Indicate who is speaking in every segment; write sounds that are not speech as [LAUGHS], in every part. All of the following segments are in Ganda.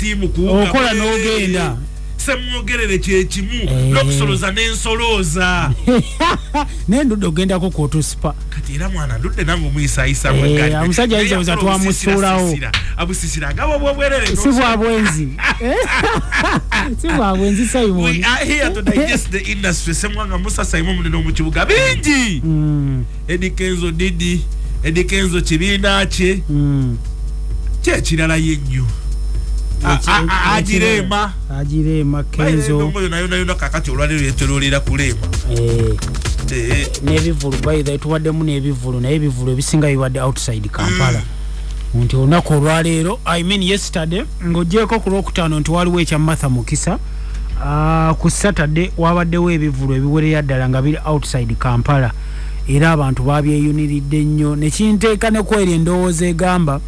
Speaker 1: tiimu kuwuga
Speaker 2: okola
Speaker 1: bwereere.
Speaker 2: n'ogenda.
Speaker 1: Semwogerere kyekimu
Speaker 2: Eh.
Speaker 1: n'okusoloza n'ensolooza [LAUGHS]
Speaker 2: nendudde ogendako kwotusipa
Speaker 1: kati era mwana ndudde nange omuyisayisa
Speaker 2: Eh, obuza twamusuulawo.
Speaker 1: abusisira agaba obwobwerere
Speaker 2: si bwabwenzi [LAUGHS] [LAUGHS] si bwabwenzi
Speaker 1: We
Speaker 2: simon.
Speaker 1: Are here to digest the industry. Semwanga musa simon munene omukibuga bingi.
Speaker 2: Mm,
Speaker 1: edi kenzo didi edi kenzo kibiina kye
Speaker 2: mm.
Speaker 1: kyekirala yennyo Agirema
Speaker 2: agirema kenzo.
Speaker 1: endomo yona yona yona kakati olwaliro yetololera kulema.
Speaker 2: Eh,
Speaker 1: Eh,
Speaker 2: n'ebivulu baitha tuwaddemu n'ebivulu naye ebivulu ebisinga bibadde outside kampala. Nti olunaku olwaleero i mean yesterday ng'ogyeko ku lwokutaano nti waliwo ekya martha mukisa ku saturday wabaddewo ebivulu ebiwerera ddala nga biri outside kampala. Era abantu babyeyuniridde nnyo. Nekinteeka ne kweri endowooza egamba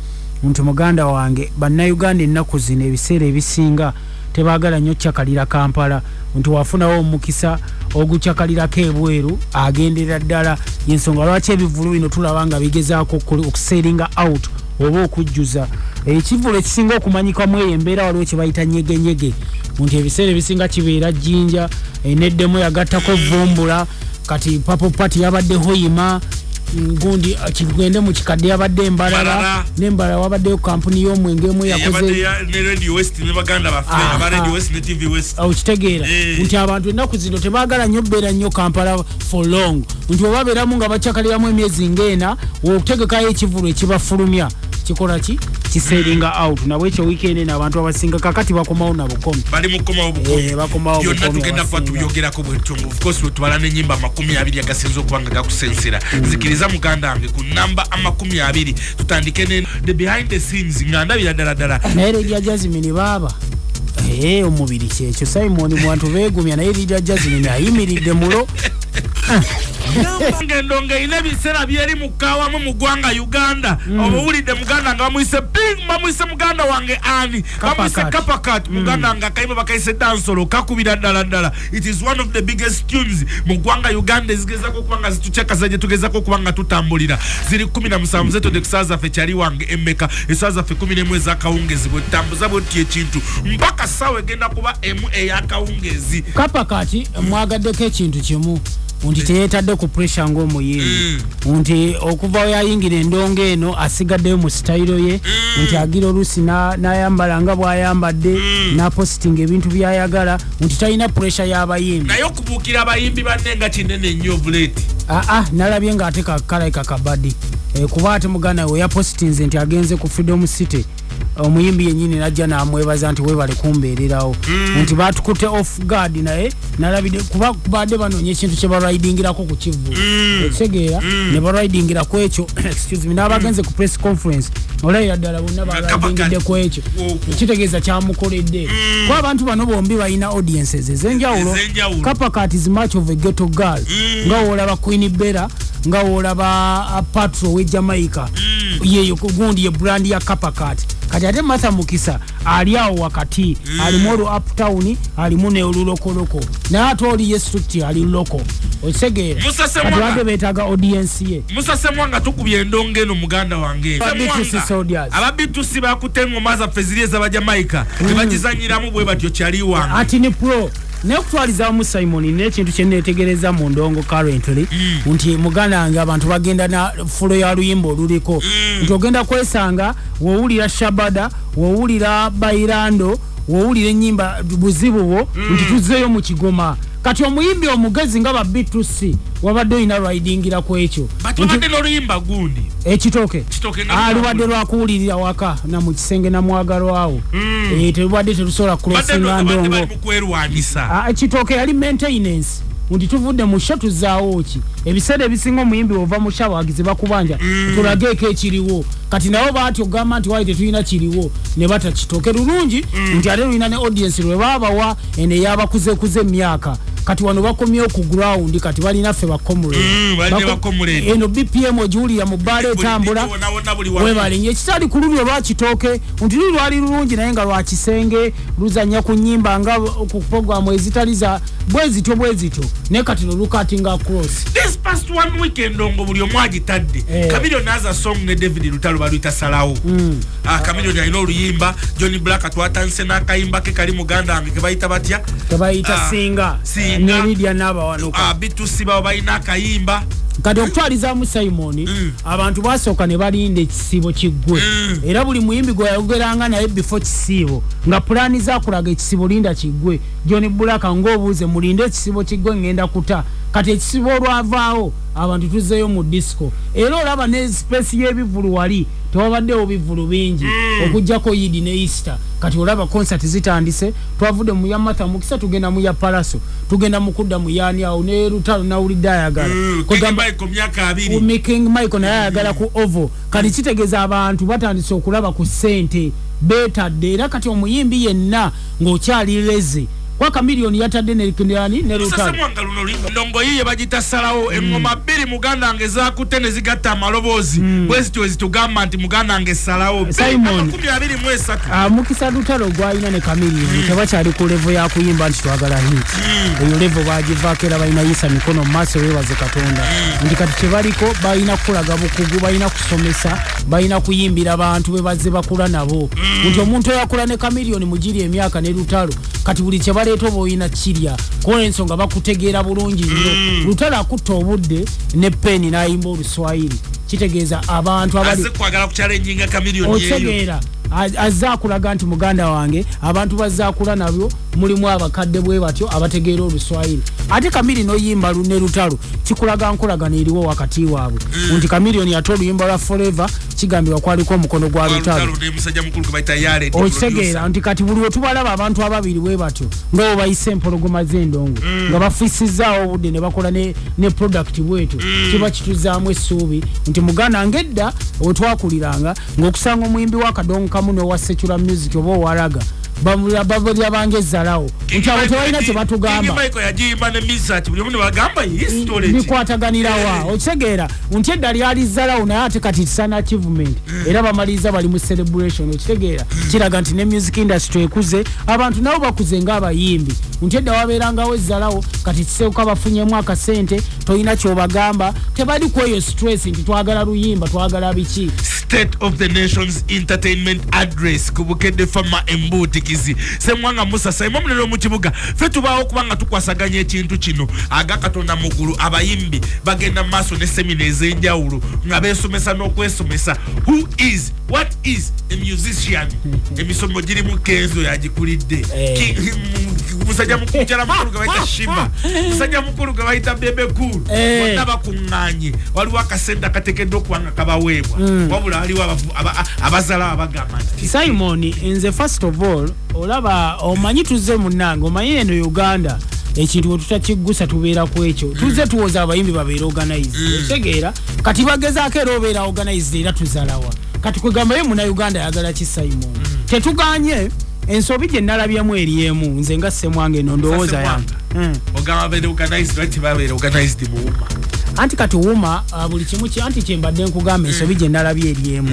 Speaker 2: nti muganda wange bannayuganda ennaku zino ebiseera ebisinga tebaagala nnyo kyakalira kampala. Nti wafunawo omukisa ogukyakalirako ebweru agendera ddala. Yensonga lwaki ebivulu bino tulaba nga bigezaako okuseeringa out oba okujjuza? Ekivulu ekisinga okumanyikamu eyo embeera waliwo kye bayita nyegenyege. Nti ebiseera ebisinga kibeera jjinja eh, neddemu yagattako vumbula kati papo pati yabaddeho yima mm, gundi ah, kigende mu kikadde yabadde embalala
Speaker 1: Mbalala.
Speaker 2: nembalala wabaddeyo kampuni y'omwenge emu
Speaker 1: yabadde
Speaker 2: yakoze
Speaker 1: ya- ne radio west ne baganda baffe
Speaker 2: Aha.
Speaker 1: aba radio west ne tv west
Speaker 2: okitegeera
Speaker 1: Eh.
Speaker 2: nti abantu ennaku zino tebaagala nnyo beera nnyo kampala for long nti oba beeramu nga bakyakaliramu emyezi ng'ena okutegekayo ekivulu ekibafulumya kikola ki? Kiseeringa out. Nabwe ekyo weekend eno abantu abasinga kakati bakomawo nabukomi
Speaker 1: bali mukomawo
Speaker 2: Eh,
Speaker 1: bukomi
Speaker 2: bakomawo
Speaker 1: byonna tugenda kuba
Speaker 2: abasinga.
Speaker 1: tuyogerako bwetyo of course wetubala nenyimba amakumi abiri agasinza okuba nga gakusensera. Nzikiriza muganda wange ku namba amakumi abiri tutandike ne the behind the scenes nga ndabira ddala ddala.
Speaker 2: Naye lidia jasmini baaba. Ee omubiri kyekyo. Simon mu bantu beegumya naye lidia jasmini ayimiridde mulo [LAUGHS]
Speaker 1: ngendo ng'erina ebiseera byeri mukawamu mu ggwanga uganda. Oba owulidde muganda nga bamuyise ping bamuyise muganda wange ani bamuyise
Speaker 2: Kapakat.
Speaker 1: kapakat muganda wange akayimba bakayise dansolo kakubira ddala ddala. It is one of the biggest tunes mu ggwanga uganda ezigezako okuba nga zitucakaza gye tugezako okuba nga tutambulira. Ziri 17 zetode ku saa zaffe kyali wange emeka. Esaa zaffe 11 ezakawungezi bwetambuza bwetyo ekintu. Mpaka saawa egenda kuba emu ey'akawungezi
Speaker 2: kapa kati mwagaddeko ekintu kimu nti teyeetadde ku pressure ng'omuyimbi nti okuva weyayingira endongo eno asigaddeyo mu sitayiro ye. Nti agira oluusi na- n'ayambala nga bw'ayambadde n'apositinga ebintu by'ayagala. Nti talina pressure y'abayimbi.
Speaker 1: Naye okubuukira abayimbi banne nga kinene nnyo buleeti
Speaker 2: aa nalabye ng'ate kakalaika kabadi e, kuba ate muganda we yapositinze nti agenze ku freedom city omuyimbi yenyini najja namwebaza nti webale kumbeererawo. Nti batukutte off guard naye nalabide kuba badde banoonya ekintu kye balwaidingirako ku kivulu ekitegeera ne balwaidingira ku ekyo [COUGHS] excuse me n'abagenze ku press conference olayira ddala bonna balwaidingidde ku ekyo.
Speaker 1: Okwo.
Speaker 2: kitegeeza kyamukoledde. Kuba abantu bano bombi balina audiences ez'enjawulo.
Speaker 1: Ez'enjawulo.
Speaker 2: kapakat is much of a ghetto girl. Nga woolaba queen bera nga woolaba uh, patro we jamaica. Yeyo gundi ye brand ya kapakat kati ate martha mukisa ali awo wakati. Alimu olwo uptown alimu neolulokoloko naye ate oli yesuti ali loko. Badde beetaaga audience ye.
Speaker 1: Musasemwa nga tukubye endongo eno muganda wange.
Speaker 2: Aba B2C soldiers.
Speaker 1: aba bitusi bakutte engoma zaffe ziri ez'abajamaika tebagizanyiramu bwe batyo kyali wange.
Speaker 2: Ati ni pro naye okutwalizamu simon nekintu kyenetegereza mu ndongo currently nti muganda wange abantu bagenda na fulo ya luyimba oluliko. Nti ogenda kwesanga wowulira shabada wowulira bairando wowulira enyimba buzibu bwo nti tuzzeeyo mu kigoma. Kati omuyimbi omugezi nga ba b2c wabadde olina lwaidingira ku ekyo. Ekitooke
Speaker 1: Kitooke. Nga
Speaker 2: alubadde lwakuwulirira waka namu kisenge namwagalwawo Eh, telubadde terusobola
Speaker 1: badde
Speaker 2: kulosinga ndongo
Speaker 1: kwerwanisa.
Speaker 2: Ah, ekitooke yali maintenance nti tuvudde mu sha tuzaawo ki? Ebiseera ebisinga omuyimbi ova mu sha bagize bakubanja tulageeko ekiriwo. Kati nabo baati ogamba nti wali tetulina kiriwo ne bata kitooke lulungi nti ate lulina ne audience lwe baabawa eno eyabakuzekuza emyaka kati wano bakomyewo ku ground kati balinaffe
Speaker 1: Mm, balina ba comrade.
Speaker 2: eno bpm ogiwulira mu bbaala etambula
Speaker 1: wamu.
Speaker 2: webalinye ekitali ku lulyo lwakitooke nti luli lwali lulungi naye nga lwakisenge luzanya ku nyimba nga ku programu ezitali za bwe zityo bwe zityo. Naye kati no lukatinga cross.
Speaker 1: This past one weekend ngo buli omu agitadde.
Speaker 2: Eh.
Speaker 1: kamilioni aza song ne david lutalo baluyita salawo. Ah, kamilioni alina oluyimba. John black twatandise n'akayimba ke kali muganda wange kebayita batya?
Speaker 2: Tebayita
Speaker 1: Ah,
Speaker 2: singa
Speaker 1: Singa.
Speaker 2: ne lidia n'abawanuka.
Speaker 1: Ah, bitusi bawo balina akayimba.
Speaker 2: Kati okutwalizaamu simoni
Speaker 1: Mm.
Speaker 2: abantu basooka ne balinda ekisibo kiggwe.
Speaker 1: Mm.
Speaker 2: era buli muyimbi gwe yayogeranga naye before kisiibo nga pulaani zakulaga ekisibo linda kiggwe. John bulaka ngaobuuze mulinde ekisibo kiggwe ngenda kuta. Kati ekisibo olwavaawo abantu tuzzeyo mu disco. Era olaba ne space y'ebivulu wali tewabaddewo bivulu bingi. Okugjako yidi ne easter. Kati olaba concert zitandise twavudde mu ya matha mukisa tugenda mu ya palaso tugenda mu kudda mu yaani awo ne lutalo nawulidde ayagala. Kwegamba-
Speaker 1: michael myaka abiri.
Speaker 2: Umi king michael naye ayagala ku ovo. Kati kitegeeza abantu batandise okulaba ku ssente betadde era kati omuyimbi yenna ng'okyali leze kwaka miliyoni yatadde neani ne lutalo
Speaker 1: sasemwanga luno ndongo yiye bagita salawo engoma bbiri muganda wange zakutte ne zigatta amaloboozi. Bwezityo wezitugamba nti muganda wange salawo
Speaker 2: Simon.
Speaker 1: makumi abiri mu esatu
Speaker 2: Ah, mukisa lutalo gwalina ne kamiliyoni tebakyali ku levo yakuyimba nti twagala hit. Eyo levo bagivaako era balina yisa mikono mu maaso webaze katonda nti kati tebaliko balina kukulaga bukugu balina kusomesa balina kuyimbira bantu bebazze bakula nabo. Nti omuntu oyakula ne kamiliyoni mugiri emyaka ne lutalo kati buli kyebaleeta oba oyina kirya kuba ensonga bakutegeera bulungi nnyo. Lutalo akutta obudde ne peni n'ayimba oluswayiri kitegeeza abantu abali
Speaker 1: azze
Speaker 2: otegeera. Akulaga nti muganda wange abantu bazze akula nabyo mulimu abakadde bwe batyo abategeera oluswayiri. Ate kamiri noyimba ne lutalo kikulaga nkolagano eriwo wakati waabwe. Nti kamiriyoni ate oluyimba lwa forever kigambibwa kwaliko omukono gwa lutalo. okitegeera nti kati buli wetubalaba abantu ababiri bwe batyo nga bo bayise empologoma z'endongo nga bafisizaawo obudde ne bakola ne, ne product bwetyo kiba kituzaamu essuubi nti muganda ngedda wetwakuliranga ng'okusanga omuyimbi w'akadongo kamu n'owa secular music oba owalaga balyabanga ezzalawo. Nti abo tebalina kye batugamba
Speaker 1: michael yagiyimba ne misach buli omu ne bagamba history
Speaker 2: bikwataganirawa okitegeera nti edda lyali zzalawo naye ate kati tisana achievement. Era bamaliriza bali mu celebration. Okitegeera kiraga nti ne music industry ekuze. Abantu nabo bakuze ng'abayimbi nti edda wabeerangawo ezzalawo kati kiseuka bafunyemu akasente tolina kyobagamba. Tebali ku eyo stress nti twagala luyimba twagala biki?
Speaker 1: State of the nations entertainment address ku bukedde fama embutikizi semwanga musa saima omunene omukibuga fe tubaawo kubanga tukwasaganya ekintu kino aga katonda mugulu abayimbi bagenda mu maaso ne semina ez'enjawulo nga beesomesa n'okwesomesa who is what is a musician emisomo girimu kenzo yagikulidde musajja mukulu kyala mukulu gwe bayita shima musajja mukulu gwe bayita bebe
Speaker 2: Eh.
Speaker 1: bonna bakuŋŋaanye waliwo akasente akateekeddwa okubanga kabaweebwa wabula waliwo abazala abagamba nti
Speaker 2: simon nze first of all olaba omanyi tuzze munange omanyi eno uganda ekintu bwe tutakiggusa tubeera ku ekyo. Tuzze tuwoza abayimbi babeere organized. Otegeera kati bagezaako era obeera organized era tuzalawa. Kati kwegambayo muna uganda ayagala ki simon? Tetuganye ensobi gye nalabyemu eri emu nze nga semwange eno ndowooza yange. Mm.
Speaker 1: ogamba babeere organized lwaki babeere organized mu wuma?
Speaker 2: Anti kati wuma uh, buli kimu ki- anti kyembadde nkugamba ensobi gye nalabye eri emu.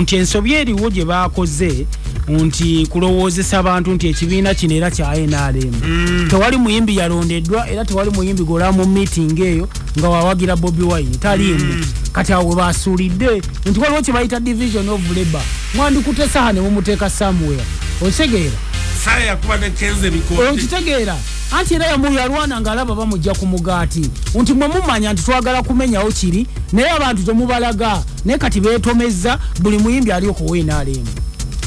Speaker 2: Nti ensobi eriwo gye bakoze nti kulowoozesa abantu nti ekibiina kino era kya nrm tewali muyimbi yalondeddwa era tewali muyimbi golaba mu meeting eyo nga wawagira bobi wine. Taliimu kati awo we basuulidde nti waliwo kye bayita division of labor mwandikute saha ne mumuteeka somewhere otegeera
Speaker 1: saaya yakuba ne kenzo ebikooti
Speaker 2: okitegeera anti era yamu yalwana ngaalaba bamujja ku mugaati. Nti mwe mumanya nti twagala kumenyawo kiri naye abantu temubalaga. Naye kati beetomeza buli muyimbi ali okuweenaalemu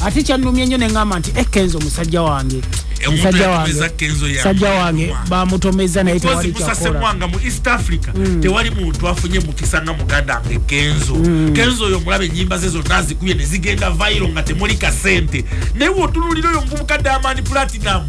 Speaker 2: ate kyannumye nnyo neŋŋamba nti ekenzo musajja wange
Speaker 1: Omuntu
Speaker 2: wange.
Speaker 1: Yatomeza Kenzo ya-
Speaker 2: musajja wange bamutomeza naye
Speaker 1: Because
Speaker 2: tewali
Speaker 1: Musa
Speaker 2: kyakola
Speaker 1: Semwanga mu east africa tewali muntu afunye mukisa nga muganda wange kenzo. Kenzo oyo omulaba enyimba ze zonna azikubye ne zigenda vairo nga temuli kasente. Naye weotunulira oyo muvubuka diamond platinum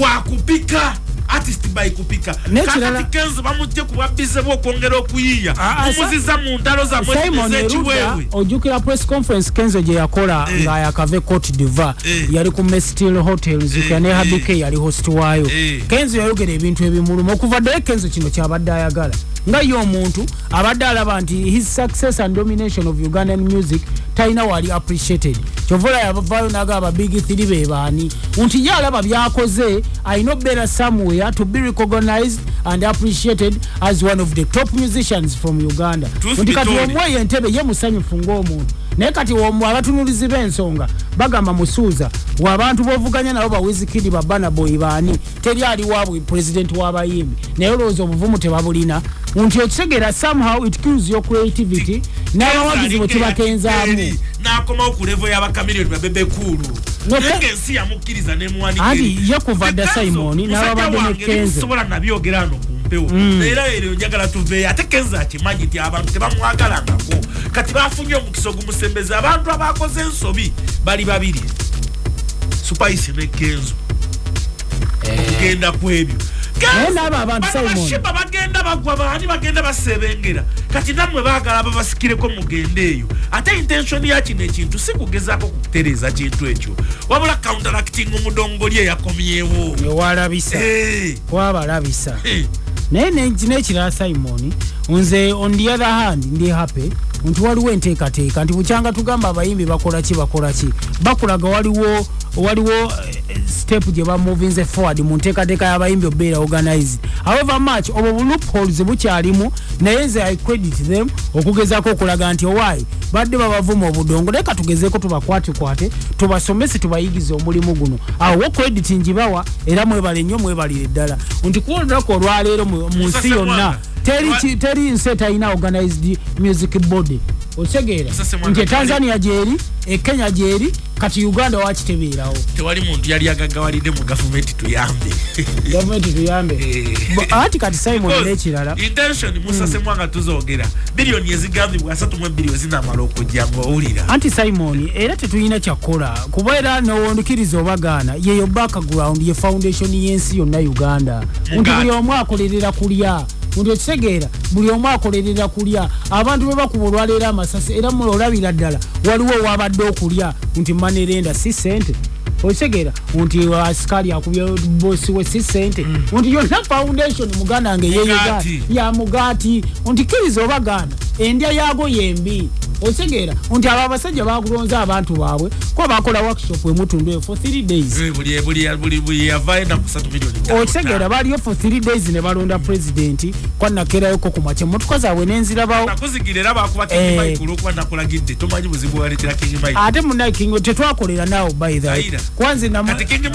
Speaker 1: wakupika artist baikupika
Speaker 2: N'ekirala-
Speaker 1: kakati kenzo bamujje kubwabize bwokwongera okuyiiya
Speaker 2: Ah, ah, sa-
Speaker 1: mumuziza mu ntalo zammwe
Speaker 2: simon erudda
Speaker 1: ekiweebwe
Speaker 2: ojjukira press conference kenzo gye yakola
Speaker 1: Eh.
Speaker 2: ng'ayakave cote divoir
Speaker 1: Eh.
Speaker 2: yali ku mestil hotel zukira
Speaker 1: Eh,
Speaker 2: ne
Speaker 1: eh.
Speaker 2: habike yali host waayo
Speaker 1: Eh.
Speaker 2: kenzo yayogera ebintu ebimuluma okuva ddala kenzo kino kyabadde ayagala nga ye omuntu abadde alaba nti his success and domination of ugandan music talina wali appreciated. Kyovola yavaayo nagamba big three be baani. Nti ye alaba byakoze alina obeera somewhere to be recognized and appreciated as one of the top musicians from uganda. Nti kati omweyo entebe ye musanyufu ng'omuntu. Naye kati omwe abatunulizi b'ensonga bagamba musuuza waabantu bovuganya nabo bawizikidi babanaboyi baani? Teri ali waabwe pulezidenti w'abayimbi naye olowooza obuvumu tebabulina. Nti okitegeera somehow it kills your creativity n'abawagizi bwe tibakenzaamu
Speaker 1: n'akomawo ku levo y'abakamiliyoni babebekulu
Speaker 2: No,
Speaker 1: naye
Speaker 2: Ke-
Speaker 1: ng'ensi yamukiriza nemuwanika
Speaker 2: Anti ye kuva dda Simon, n'ababadde ne Kenzo.
Speaker 1: sobola nabyogera ano ku mpewo. Era eryo njagala tuveeyo. Ate kenzo akimanyi nti abantu tebamwagalangako. Kati bafunye omukisa ogumusembeza abantu abakoze ensobi bali babiri. Supayisi ne kenzo. Okugenda ku ebyo Bashiba bagenda bagwa baani bagenda basebengera. Kati nammwe baagala babasikireko mugende eyo. Ate intention ya kino ekintu si kugezaako kutereeza kintu ekyo. Wabula counteracting omudongoli eyakomyewo.
Speaker 2: Ewalabisa wabalabisa. Naye ne- n'ekirala simon nze on the other hand ndi happy nti waliwo enteekateeka nti bukyanga tugamba abayimbi bakola ki bakola ki? Bakulaga waliwo waliwo eh, step gye bamovinze forward mu nteekateeka y'abayimbi obeera organized. However much obwo bulupholes bukyalimu naye nze i credit them okugezaako okulaga nti owaayi badde babavuma obudongo naye katugezeeko tubakwatikwate tubasomese tubayigize omulimu guno. Awo wo credit ngibawa era mwebale nnyo mwebalire ddala. Nti kuba olunaku olwaleero mu nsi yonna. Teri nsi etalina organized music body. Otegeera nti etanzania gyeri ekenya gyeri kati uganda wakitebeerawo
Speaker 1: tewali muntu yali agagawalidde mu gavumenti tuyambe.
Speaker 2: Gavumenti tuyambe. [LAUGHS]
Speaker 1: Eh.
Speaker 2: Ati kati simon n'ekirala
Speaker 1: intention musasemu nga tuzoogera biliyoni ezigambibwa asatu mu ebiri wezinamala okujja ngaowulira
Speaker 2: anti simon era tetulina kyakukola kuba era nowondukiriza obagaana yeyo background ye foundation y'ensi yonna uganda. Nti buli omu akolerera kulya nti okitegeera buli omu akolerera kulya. Abantu be bakuba olwaleero amasasi era mulolabira ddala waliwo owabadde okulya. Nti manerenda si sente okitegeera nti asikali akubye bosi we si sente nti yonna foundation muganda nge yeyega
Speaker 1: Mugaati.
Speaker 2: ya mugaati. Nti kiriza obagaana endya yaago yembi. Otegeera nti abo abasajja bakulonza abantu baabwe kuba bakola workshop emutundu eyo for 3 days.
Speaker 1: Eh,
Speaker 2: baliyo for 3 days ne balonda pulezidenti kwanakerayo ku makya emotoka zaabwe nenzirabawo Eh. ate munaye king tetwakolera naawe by the kuba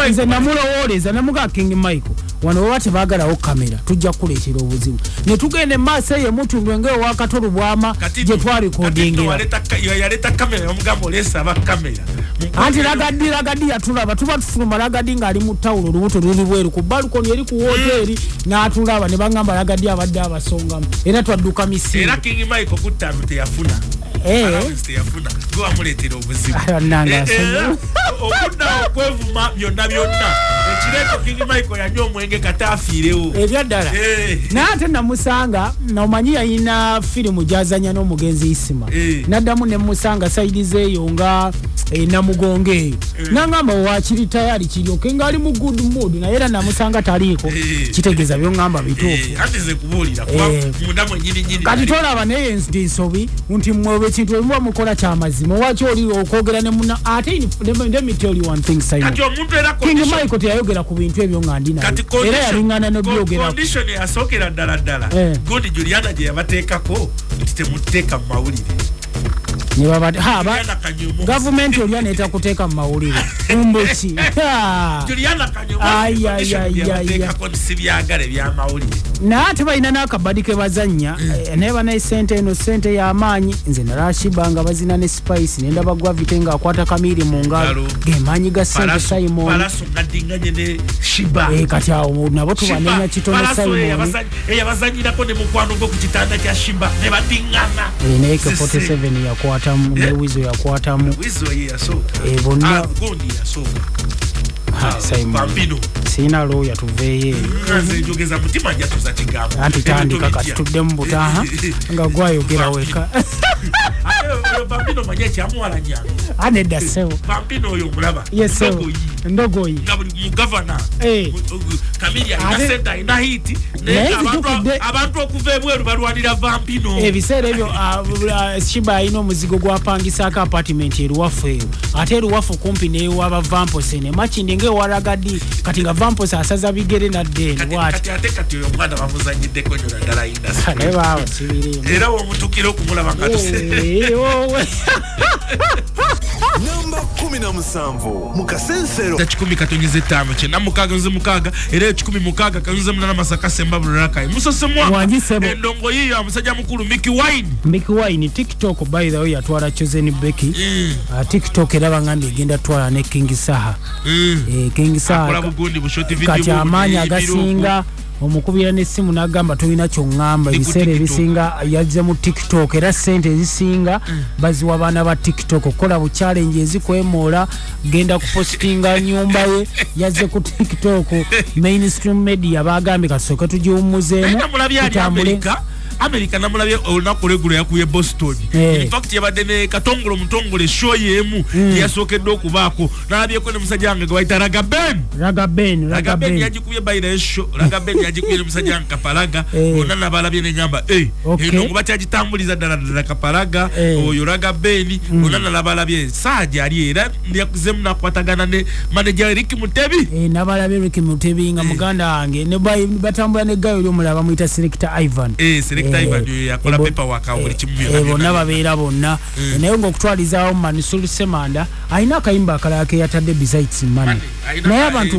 Speaker 2: nze namulowooleza namugaa king michael. Wano baba tebaagalawo kamera tujja kukuleetera obuzibu. Ne tugenda emaaso eyo emutundu engaewakatolu bwama gye
Speaker 1: nno-
Speaker 2: twalikodingira
Speaker 1: kati nno waleta ka- yaleta kamera yamugamba oleesa aba kamera
Speaker 2: anti lagadi lagadi yatulaba tuba tufuluma lagadi ng'ali mu tawulo olubuto luli bweru ku balukoni eri ku woteeri n'atulaba ne bagamba lagadi abadde abasongamu. Era twadduka
Speaker 1: era
Speaker 2: misingo
Speaker 1: king mike okuttaano teyafuna teyafuna gwe wamuleetera obuzibu. Eh, era okuddawo okwevuma byonna byonna. Ekireeto king mike yanywa omwenge kata afiirewo
Speaker 2: ebyaddala
Speaker 1: Eh.
Speaker 2: naye ate namusanga nomanyi yayina firimu gyazanya n'omugenzi isima.
Speaker 1: Eh.
Speaker 2: naddamu nemusanga saidi zeeyo nga eh, namugonga eyo. Nangamba wakiri tayari kiryoke ngaali mu good mood naye era namusanga taliiko.
Speaker 1: Eh.
Speaker 2: kitegeeza byoŋŋamba bituufu.
Speaker 1: Eh,
Speaker 2: Eh. kati tolaba naye ndi nsobi nti mwe ekintu ebimuba mukola kyamazima waki oli okwogera ne muna ate you one thing king michael teyayogera ku bintu ebyo nga ndi naye.
Speaker 1: Kati
Speaker 2: era yalingana
Speaker 1: condition eyasookera ddala ddala.
Speaker 2: Eh.
Speaker 1: godi juliana gye yabateekako nti temuteeka mu mawulire
Speaker 2: gavumenti olya netakuteeka mu mawulire. [LAUGHS] Mbuki naye ate balina n'akabadi ke bazanya eh, naye banaye sente eno sente y'amaanyi nze nalashiba nga bazina ne spice nendaba gwavite ng'akwata kamiiri mu ngalo. Gemaanyi ga sente simon. Eh, kati awo nabo tubanenya kitono simon.
Speaker 1: eyabazany- eyabazanyirako ne mukwano gwo ku kitanda kya shiba ne badingana.
Speaker 2: Naye ke
Speaker 1: Sisi.
Speaker 2: 47 yakwatamu ne wizo yakwatamu Eh, bonna-
Speaker 1: Ah,
Speaker 2: simon
Speaker 1: bambino
Speaker 2: sirina looya tuveeyo eyo anti tandika kati
Speaker 1: bitya.
Speaker 2: tudde mu butaha [LAUGHS] nga gwayogera weka
Speaker 1: bampino manye ekyamuwala nyange
Speaker 2: anedda ssebo
Speaker 1: bampino oyo omulaba
Speaker 2: yesebo
Speaker 1: Ndogoyi. nga buli mugavana
Speaker 2: Eh.
Speaker 1: kamiri alina sente alina hiti
Speaker 2: Naye
Speaker 1: abantu- okuva ebweru balwanira vampino
Speaker 2: ebiseera ebyo ah, ah, shiba alina omuzigo gwapangisaako apartiment eruwafu eyo. Ate eruwafu kumpi newaba vampose nemakindi ngaewalagadi kati nga vampose asaza bigere naddeeni
Speaker 1: Kati- oyo omwana bamuzanyiddeko nyo naddala indasi
Speaker 2: naye baba sibirimu
Speaker 1: era womutukira okumulaba nga [LAUGHS]
Speaker 3: namba 17 mu kasensero
Speaker 1: kikumi katonyeza ettaano kyenda mukaaga nze mukaaga. Era ekikumi mukaaga kanyuze munana masaka semba bulirakayi musosemwa.
Speaker 2: Wangi Sebo.
Speaker 1: endongo yiyo amusajja mukulu miki wine.
Speaker 2: Mickey Wine tiktok way yatwala chosen becky. Uh, tiktok eraba ngandi egenda twala ne king saha. Eh, king
Speaker 1: akola
Speaker 2: saha kati amaanyi agasinga omukubira n'essimu n'agamba tolina kyoŋŋamba
Speaker 1: ku
Speaker 2: ebiseera ebisinga yazze mu tiktok era sente ezisinga baziwa baana ba tiktok. Okukola bu challenge ezikwemoola genda kupositinga nyumba ye [LAUGHS] yazze ku tiktok. Mainstream media bagambye kasooke tugiwummuzeemu
Speaker 1: namulabye ali amerika namulabye olunaku lwegulo yakuye boston.
Speaker 2: Eh.
Speaker 1: infact yabadde ne katongole omutongole show yeemu eyasookedde okubaako. Nalabyeko ne musajja wange gwe bayita ragaben
Speaker 2: raga ben raga
Speaker 1: ragaben
Speaker 2: ben
Speaker 1: yagikubye bayina esho ragaben yagikubye ne musajja wange kapalaga. [LAUGHS]
Speaker 2: Eh.
Speaker 1: bonna nabalabye
Speaker 2: Okay.
Speaker 1: eno ngo bakyagitambuliza ddala ddala kapalaga
Speaker 2: Eh.
Speaker 1: oyo ragaben bonna nalabalabye saa gyali era yakuzemu nakwatagana ne manaja erik mutebi.
Speaker 2: Eh, nabalabye Ricky Mutebi nga muganda wange batambula ne gayo lyomulaba bamuyita selector ivan
Speaker 1: Eh,
Speaker 2: Eh,
Speaker 1: yakola
Speaker 2: eh,
Speaker 1: paperwork awo buli kimu
Speaker 2: eh, eh, bonna babeera bonna Eh, naye ngaokutwalizaawo manisulu semanda alina akayimba akalala keyatadde besides money naye abantu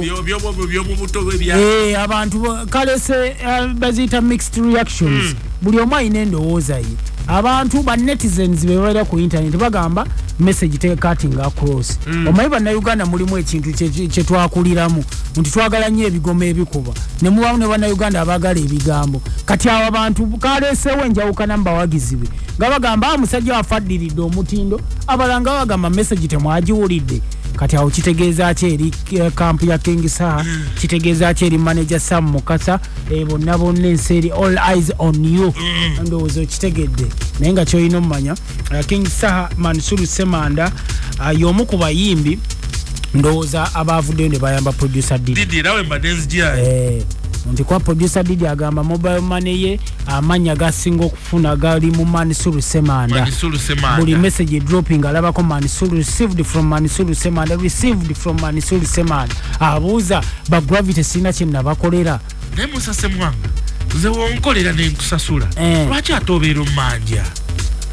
Speaker 2: Eh, abantu kalese eh, baziyita mixed reactions buli omu alina endowooza ye abantu ba netizens bebabeera ku internet bagamba message tekating across omanyi bannayuganda mulimu ekintu kye- kye- kyetwakuliramu nti twagala nnyo ebigomo ebikuba ne mubaamu ne bannayuganda abaagala ebigambo. Kati abo abantu kaleeseewo enjawukana mu bawagizi be nga bagamba "Ah, musajja waffe addiridde omutindo abalala nga bagamba message temwagiwulidde kati awo kitegeeza ki eri eh, kampu ya king saha kitegeeza ki eri manager sam mukasa? Eh, bonna bonna ensi eri all eyes on you. Ndowooza okitegedde. Naye nga kyolina omumanya eh, king saha mansuru semanda y'omu ku bayimbi ndowooza abavuddeyo ne bayamba producer didi
Speaker 1: wembadde nzijayo
Speaker 2: Eh, nti kwa producer didi agamba mobile money ye amannya gasinga okufuna gali mu semanda.
Speaker 1: Manisulu semanda.
Speaker 2: Buli message dropping alabako manisulu received from manisulu semanda received from manisulu semanda. Abuuza bagravity sirina kyenabakolera
Speaker 1: naye musase mwanga nze wonkolera nenkusasula
Speaker 2: Eh.
Speaker 1: lwaki ate obeera omumanja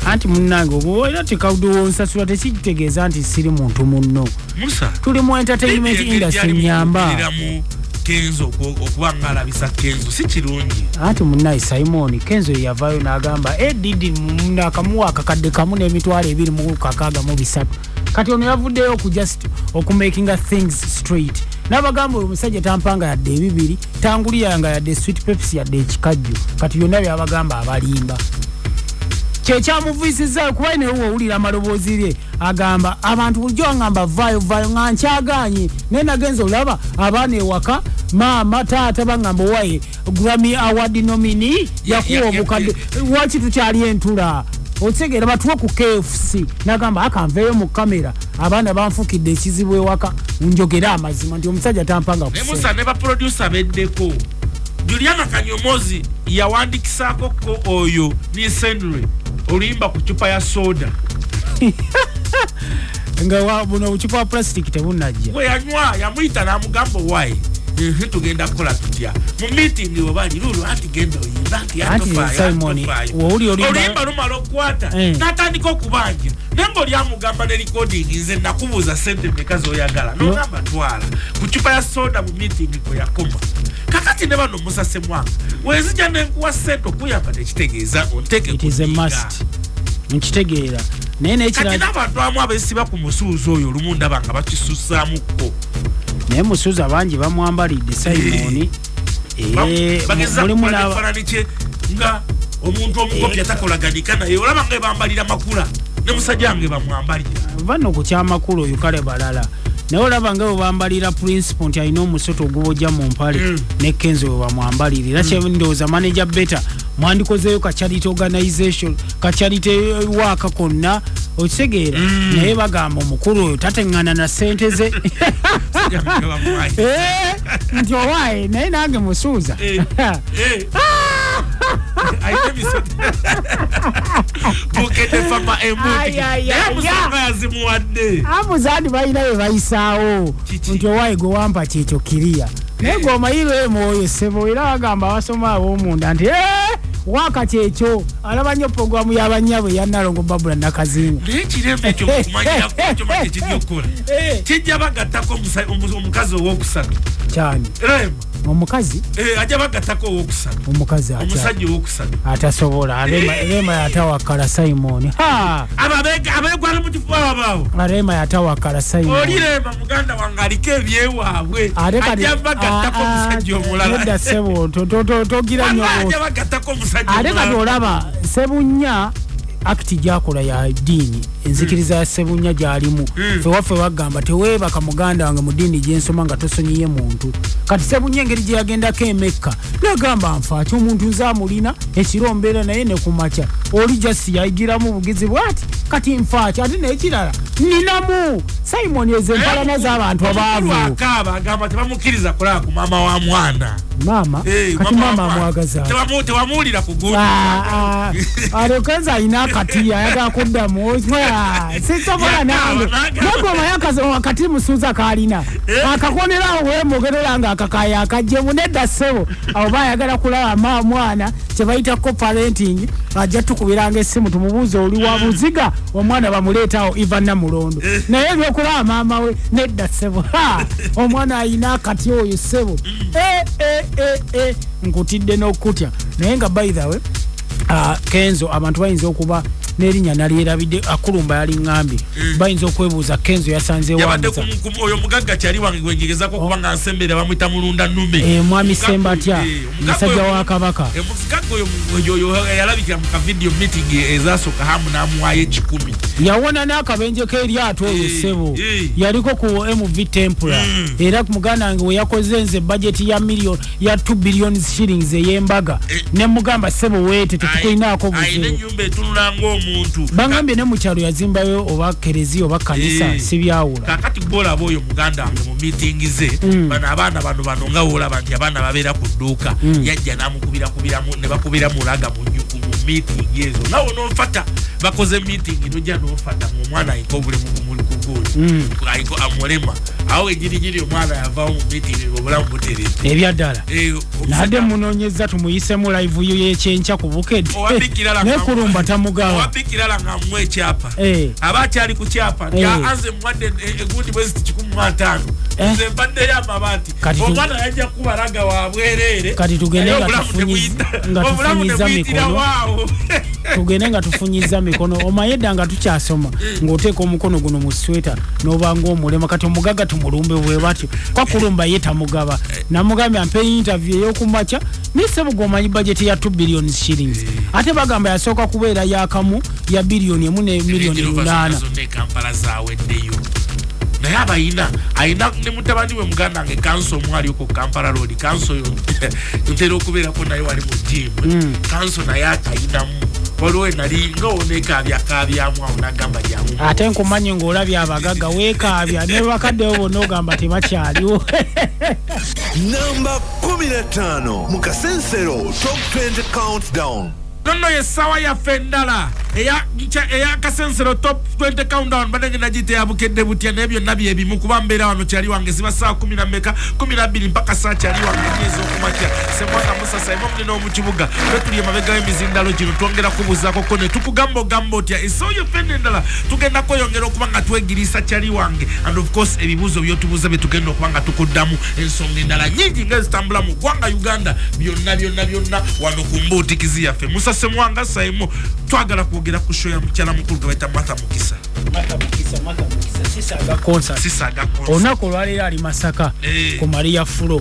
Speaker 2: anti munange oba era tekawudiwonsasula tekitegeeza nti siri muntu munno.
Speaker 1: Musa.
Speaker 2: Tuli mu entertainment industry nyamba
Speaker 1: kenzo oku- okuba nga alabisa kenzo si kirungi.
Speaker 2: Anti munaye simon kenzo yeyavaayo n'agamba e didi nakamuwa akakadde kamu n'emitwalo ebiri mu kakaaga mu bisatu. Kati ono yavuddeyo oku just okumakinga things straight. N'abagamba oyo omusajja tampanga yadde ebibiri tanguliyanga yadde sweet pepsi yadde ekikajjo. Kati byonna byabagamba abalimba kyekyamuviisizaayo kuba naye woowulira amaloboozi lye agamba abantu bulijjo wangamba vaayo vaayo nga nkyaganye. Naye nagenza olaba abaana ewaka maama taata bagamba owaye grammy award nomini yakuwa
Speaker 1: ya-
Speaker 2: obukadde waki tukyali entula? Otegeera batuwe ku kfc nagamba akanveeyo mu kamera. Abaana banfukidde ekizibu ewaka njogere amazima nti omusajja tampanga
Speaker 1: naye
Speaker 2: kuseera.
Speaker 1: musa ne baproducer beddeko. Juliana kanyomozi yawandikisaako ko oyo nisendre oluyimba ku cupa ya soda. [LAUGHS]
Speaker 2: Nga wa- buno obucupa bwa plastic tebunajja
Speaker 1: bwe yanywa yamuyita n'amugamba owaye tugenda kukola tutya? Mu meeting webali lulu anti genda oyimba anti
Speaker 2: oluyimba
Speaker 1: lumala okukwata.
Speaker 2: Eh.
Speaker 1: n'atandika okubanja. Naye ngaolyamugamba ne recording nze nakubuuza sente meka zoyagala? Nogamba twala ku cupa ya soda mu meeting kwe yakoma kakati ne bano musase mwanga wezija nenkuwa sente okuyamba nekitegeeza onteke
Speaker 2: it is a must. Nkitegeera. Naye
Speaker 1: kati
Speaker 2: nekira
Speaker 1: n'abantu amu abesiba ku musuuzi oyo olumu ndaba nga bakisusaamukko
Speaker 2: naye musuuza bangi bamwambalidde simoni Eh,
Speaker 1: bageza
Speaker 2: mulimu
Speaker 1: nga omuntu omukopya takolaganika naye olaba nga bambalira makula ne musajja wange bamwambalira.
Speaker 2: Vano ku kyamakulu oyo kale balala naye olaba nga webambalira principal nti alina omusoto ogubojja mu mpale
Speaker 1: Mm.
Speaker 2: ne kenzo webamwambalira era kyendowooza manager beta mwandikozeeyo kacharity organization kacharity waaka konna okitegeera
Speaker 1: Mm.
Speaker 2: naye bagamba omukulu oyo tateŋŋana na sente ze. [LAUGHS] Eh, nti owaaye naye nange musuuza [LAUGHS]
Speaker 1: Eh. Eh. ayina emisoto bukedde fama embuti
Speaker 2: Ay, ay,
Speaker 1: naye
Speaker 2: ay,
Speaker 1: musanga yazimuwadde
Speaker 2: amuzaadi balina bye bayisaawo
Speaker 1: Kiki?
Speaker 2: nti owaaye gwe wampa kyekyo kiriya naye gweomayirwe mwoyo sebo era bagamba abasoma ab'omunda nti "Eh, waaka kyekyo alaba nnyo pogulamu y'abanyabo eyanalongo babula nakazinga
Speaker 1: naye ekirembe ekyo mukumanyirakkyo mati kijja okukola
Speaker 2: Eh.
Speaker 1: kijja bagattako omusa- omu- omukazi owokusatu
Speaker 2: kyani
Speaker 1: rema
Speaker 2: omukazi?
Speaker 1: Eh, ajja bagattako owokusatu
Speaker 2: omukazi
Speaker 1: omusajja owokusatu
Speaker 2: atasobola. Rema- rema yatawakala simoni ha!
Speaker 1: Abo abega- abeegwana mu kifuba babaawo
Speaker 2: rema yatawakala simoni
Speaker 1: rema muganda wange aliko ebyewaabwe. Ajja bagattako omusajja omulala.
Speaker 2: nedda sebo to- to- to- togira nnyo
Speaker 1: Wama
Speaker 2: bw'oti.
Speaker 1: ajja bagattako omusajja
Speaker 2: ate kati olaba sebunya akiti gyakola ya ddiini enzikiriza ya sebunya gyalimu.
Speaker 1: Mm.
Speaker 2: fewaffe bagamba teweebaka muganda wange mu ddiini gyensoma nga tosonyiye muntu. Kati sebunya engeri gye yagendako emekka nagamba nfaaki omuntu nze amulina ekiro mbeera naye ne kumakya oli jasi yayigiramu bugizi bwati kati nfaaki ate nekirala ninamu simoni ezo empalana z'abantu abaavu.
Speaker 1: akaaba agamba tebamukkiriza kulaba ku maama wa mwana.
Speaker 2: Maama? Kati
Speaker 1: maama wa
Speaker 2: maama
Speaker 1: mwana.
Speaker 2: amwagaza
Speaker 1: Tebamu- tebamuwulira ku gundi.
Speaker 2: Alokenza alina akati ayagala kuddamu sisobola
Speaker 1: Yakaaba,
Speaker 2: nange
Speaker 1: nakaaba.
Speaker 2: nagoma akati musuuza kalina
Speaker 1: Eh.
Speaker 2: akakonerawo wemugerera nga akakaya akajjemu nedda ssebo abo bayagala kulaba ma mwana kyebayita coparenting ajja tukubiranga essimu tumubuuze oli wa buziga omwana bamuleetawo iva namulondo naye ebyokulaba maama we nedda ssebo Ha! [LAUGHS] omwana ayina akati oyo ssebo Eh, eh, eh, eh. nkutidde n'okutya naye nga by the way Ah, kenzo abantu bayinza okuba n'erinnya nalyerabidde akulumba yali ŋŋambye bayinza okwebuuza kenzo yasanze
Speaker 1: yabadde
Speaker 2: wamuza
Speaker 1: ku- ku- oyo mugagga kyali wange gwengegezako okuba nga nsembere bamwita mulunda nume
Speaker 2: Eh, mwami Semba atya?
Speaker 1: eh,
Speaker 2: Musajja wa Kabaka.
Speaker 1: eh, mugagga oyo yalabikira mu kavidiyo meeting ezasooka hamu n'amuwayo ekikumi
Speaker 2: yawona n'akabenje k'eryato
Speaker 1: Eh,
Speaker 2: ssebo yaliko ku mv tempura
Speaker 1: Mm.
Speaker 2: era muganda wange we yakoze nze bajeti ya million ya 2 billion shillings ey'embaga
Speaker 1: Eh.
Speaker 2: ne mugamba ssebo weete tetukulinaako buzibu bangambye ne mu kyalo yazimbayo oba kereziya oba kanisa
Speaker 1: Eh.
Speaker 2: sibyawula
Speaker 1: kakati gbolaba oyo muganda wange mu miitingi ze
Speaker 2: Mm.
Speaker 1: bano abaana bano bano nga woolaba nti abaana babeera ku dduuka
Speaker 2: Mm.
Speaker 1: yajja n'amukubirakubiramu ne bakubira mulaga mu miitingi ezo nawe onofata bakoze miitingi nojja nofata ngaomwana ayinka obulemu bumuli ku guli ayinka amulema awo egirigiri omwana yavawo mu miitingi obulamu butereza
Speaker 2: ebyaddala
Speaker 1: Eh,
Speaker 2: nadde munonyeza tumuyisemu live yo yekyenkya ku
Speaker 1: Owabikirala nga-
Speaker 2: nekulumba tamugaba
Speaker 1: owabikirala nga mwa ekyapa
Speaker 2: Eh.
Speaker 1: aba akyali ku kyapa
Speaker 2: Eh.
Speaker 1: anze muwadde egundi bweziti kikumi mu ataano
Speaker 2: Eh.
Speaker 1: Nze mbaddeyo amabaati
Speaker 2: Kati tu-
Speaker 1: omwana yajja kubalaga wa bwereere
Speaker 2: Kati tugende nga [LAUGHS] tufunyiza- mikono. [LAUGHS] tugende nga tufunyiza mikono. Omayedda nga tukyasoma ng'oteeka omukono guno mu sweta n'obanga omulema kati omugaga tumulumbe bwe batyo. Kwakulumba ye tamugaba. Namugambye ampe interview ey'okumakya nisebuga omanyi bajeti ya 2 billion shillings. Ate bagamba yasooka kubeera yakamu ya biliyoni emu ne miliyoni lunaana
Speaker 1: naye abayina ayina ne mutabani we muganda wange kanso omwaliko kampala road kanso yo [LAUGHS] ntera okubeerako naye wali mu jimu
Speaker 2: Mm.
Speaker 1: kanso naye akayinamu waliwo nali nga onekabyakabyamu awo nagamba jamu
Speaker 2: ate nkumanyi ng'olabye abagaga weekaabya ne bakaddewo bonna ogamba tebakyaliwo. [LAUGHS]
Speaker 3: Namba 15 mu kasensero top 20 countdown
Speaker 1: nonno yessaawa yaffe endala eya nca- eya kasensero top 20 countdown badde ngenda gite yabukedde butya naye byonna byebimu kuba mbeera wano kyali wange ziba saawa kumi na meka kumi na bbiri mpaka saa kyali wange nyezi okumakya semwanga musasa ema munene omukibuga twetuli emabega w'emizindalo gino twongera kubuuzaako ne tukugamba ogamba otya essaawa yaffe eno endala tugenda kweyongera okuba nga twegiriisa kyali wange and of course ebibuuzo byotubuuza bye tugenda okuba nga tukuddamu ensonga endala nyingi nga ezitambula mu ggwanga uganda. Byonna byonna byonna wano ku mbuutikizi yaffe musase mwanga saimu twagala kwogera ku show ya mukyala mukulu gwe bayita martha mukisa.
Speaker 2: Olunaku olwaleero ali masaka
Speaker 1: Eh.
Speaker 2: ku maria fulo.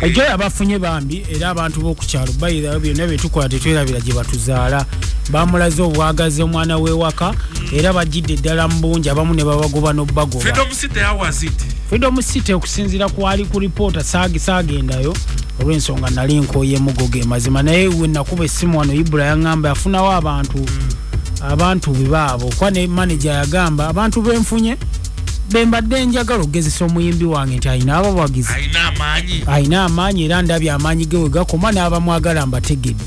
Speaker 2: Ejo abafunye bambi era abantu b'okukyalo bayira byonna byetukola tetwerabira gye batuzaala. Bamulaze obwagazi omwana w'ewaka era bagidde eddala mu bungi abamu ne babagoba n'obbagoba.
Speaker 1: Freedom city
Speaker 2: okusinziira kwali ku lipoota saagi saagendayo olw'ensonga nali nkooye emugo ge mazima. Naye we nakuba essimu wano ibula yaŋŋamba yafunawo abantu. Abantu bebaabo kuba ne manaja yagamba abantu benfunye bembadde njagala okugezesa omuyimbi wange nti alina abawagizi.
Speaker 1: Alina amaanyi.
Speaker 2: Era ndabye amaanyi ge we gakoma n'abamwagala mbategedde.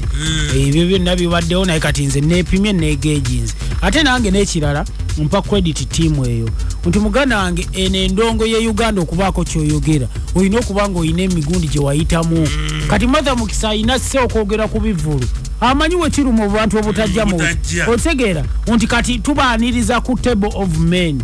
Speaker 2: Ebyo byonna bibaddewo naye kati nze neepimye neegejinze ate nange n'ekirala mpa credit tiimu eyo. Nti muganda wange eno endongo ye uganda okubaako kyoyogera olina okuba nga olina emigundi gye wayitamu. Kati matha mukisa alina sse okwogera ku bivulu amanyi we kiri mu bantu obutajja mu otegeera nti kati tubaaniriza ku table of men.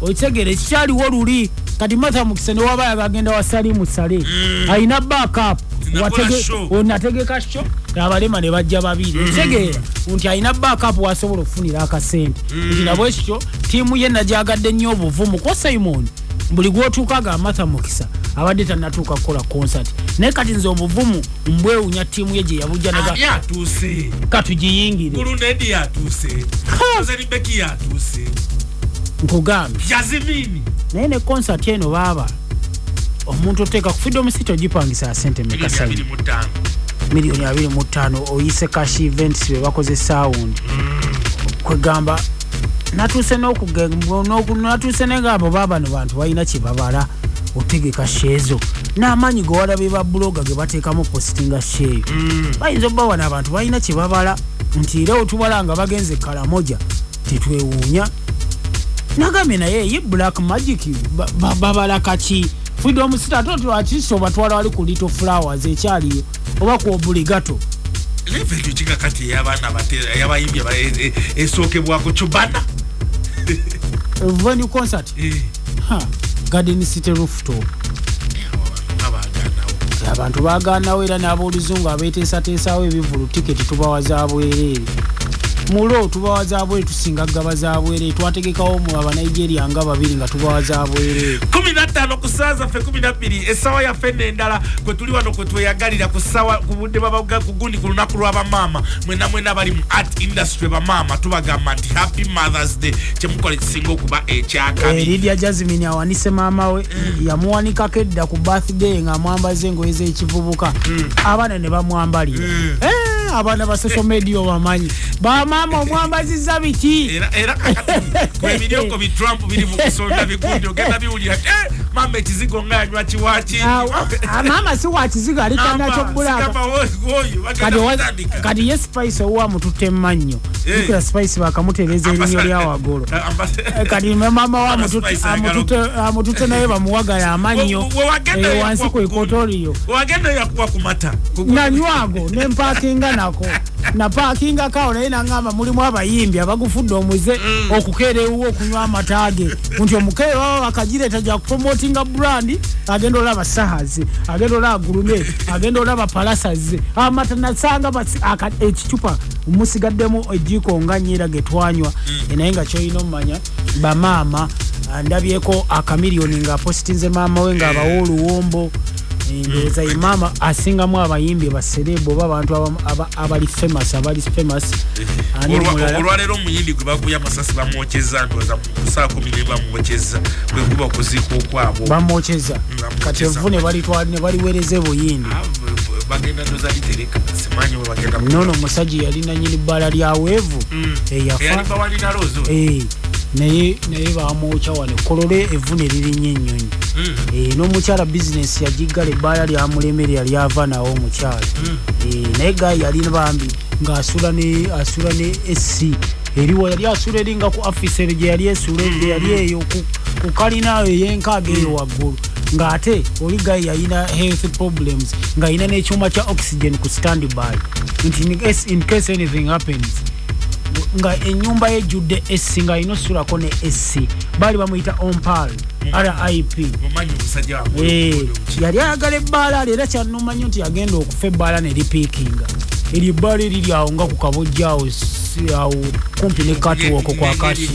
Speaker 2: Okitegeera ekikyaliwo luli kati matha mukisa newaba yagagenda wa salimu sale. Alina backup.
Speaker 1: Nakola show.
Speaker 2: nategeka sho abalema ne bajja babiri. Okitegeera nti alina backup wasobola okufunira akasente. Nti nabwekityo tiimu ye najagadde nnyo obuvumu kwa simon. Buli gwotuukaga amatha mukisa abadde tanatuuka kukola concert. Naye kati nze obuvumu mbwewunya tiimu ye gye yabujja naga
Speaker 1: ani atuuse?
Speaker 2: Katugiyingire
Speaker 1: bulunedi yatuuse ozeribeki yatuuse
Speaker 2: nkugambye.
Speaker 1: Yazimini
Speaker 2: naye ne concert eno baaba omuntu oteeka ku freedom city ogipangisa sente mekasa miliyoni abiri mu ttaano oyise cash events be bakoze sound. Kwegamba natuuse natuuse negamba oba bano bantu balina kyebabala otegeka sheezo n'amaanyi ge walabye ba buloga ge bateekamu positinga sheeyo bayinza obba wano abantu balina kyebabala nti era otubala nga bagenze kalamoja tetwewuunya. Nagambye naye ye black magic ba- ba- babala kaki freedom city ate twakisi obatwala wali ku little flowers ekyaliyo oba ku obuligato?
Speaker 1: Leva ekyo kigakati ey'abaana abateera yabayimbi aba- e- e- esookebwako cubana
Speaker 2: venue concert?
Speaker 1: Eh,
Speaker 2: garden city rooftop. Abantu baganawo era n'aboluzungu abeteesateesawo ebivulu tiketi tubawa za bwereere mulo tubawa za bwereere tusinga gaba za bwereere twategekawo mu abanigeria nga babiri nga tubawa za bwereere
Speaker 1: kumi na ttaano ku ssaawa zaffe kumi na bbiri essaawa yaffe n'endala kwe tuli wano kwe tweyagalira ku ssaawa ku budde ku gundi ku lunaku lw'abamaama mwena mwena bali mu art industry bamaama tubagamba nti happy mothers day kyemukola ekisinga okuba
Speaker 2: Eh,
Speaker 1: ekyakabiri
Speaker 2: lidia jasmin awanise maama we yamuwanikako edda ku birthday ng'amwambaza engoye z'ekivubuka. Abaana ne bamwambalira. Eh, abaana ba social media obamanyi? Bamaama omwambaziza biki
Speaker 1: era era kakati [LAUGHS] kwebirioko bi trump biri mu kusonda bigundi ogenda biwulira. Eh, mama ekizigo nga yanywa kiwaki
Speaker 2: maama si wakiziga alikanakyo bulaka kati owa- kati ye spice owa mututte mmannyo
Speaker 1: Eh.
Speaker 2: jukira spice bakamutereeza erinyo lya wagolo [LAUGHS] Eh, kati mama wa amututte- amututte naye bamuwagala amannyo Eh, wansi ku ikotoriyo
Speaker 1: wagenda yakuwa
Speaker 2: nako napakingako awo naye nagamba mulimu abayimbi abagufudde omuze okukeera ewuwo okunywa amatage. Nti omukeere waba bakagireeta ja kupromotinga brandi agenda olaba sahazi agenda olaba gurume agenda olaba palasaze amata nasanga ekicupa musigaddemu ejiiko nga nyira getwanywa naye nga kyolina omumanya bamaama ndabyeko akamiliyoni ngaapositinze maama we ngaabawa oluwombo Eh, ndowooza ye maama asingamu abayimbi baserebu oba abantu abali famous abali famous. Omulala
Speaker 1: olwaleero omuyindi gwe bakuya amasasi bamwokyeza ndoza musaa kumi ne bamwokyeza kwe kuba okuziika okwabo
Speaker 2: bamwokyeza.
Speaker 1: Bamwokyeza.
Speaker 2: kati evu ne baliweereza ebuyindi.
Speaker 1: Ah, bagenda ndoza litereka simanyi bwe bagenda
Speaker 2: nono omusajja yalina nyini bbala lya weevu. Eyafa naye naye bamwokya wano kolole evu ne lirinya ennyonyi. Eh, n'omukyala bizinesi yagigala ebbaala lyamulemere yali ava nawo omukyala. Eh, naye gayi yalina bambi ng'asula ne asula ne esi eriwo yali asula eringa ku afisere gye yali esula gye yali eyo ku- ku kalina ey'enkaaga eyo waggulu. Ng'ate oli gayi yalina health problems ng'alina n'ekyuma kya oxygen ku standby. Nti in case anything happens nga enyumba yejjudde esi nga alina osulako ne esi baali bamuyita ompal rip Eh, yali ayagala ebbaala lyo era kyanuma nnyo nti yagenda okufa ebbaala ne lipiikinga eryo ebbaala eriri awo nga ku kabojja awo si- awo kumpi ne katwoko kwa kati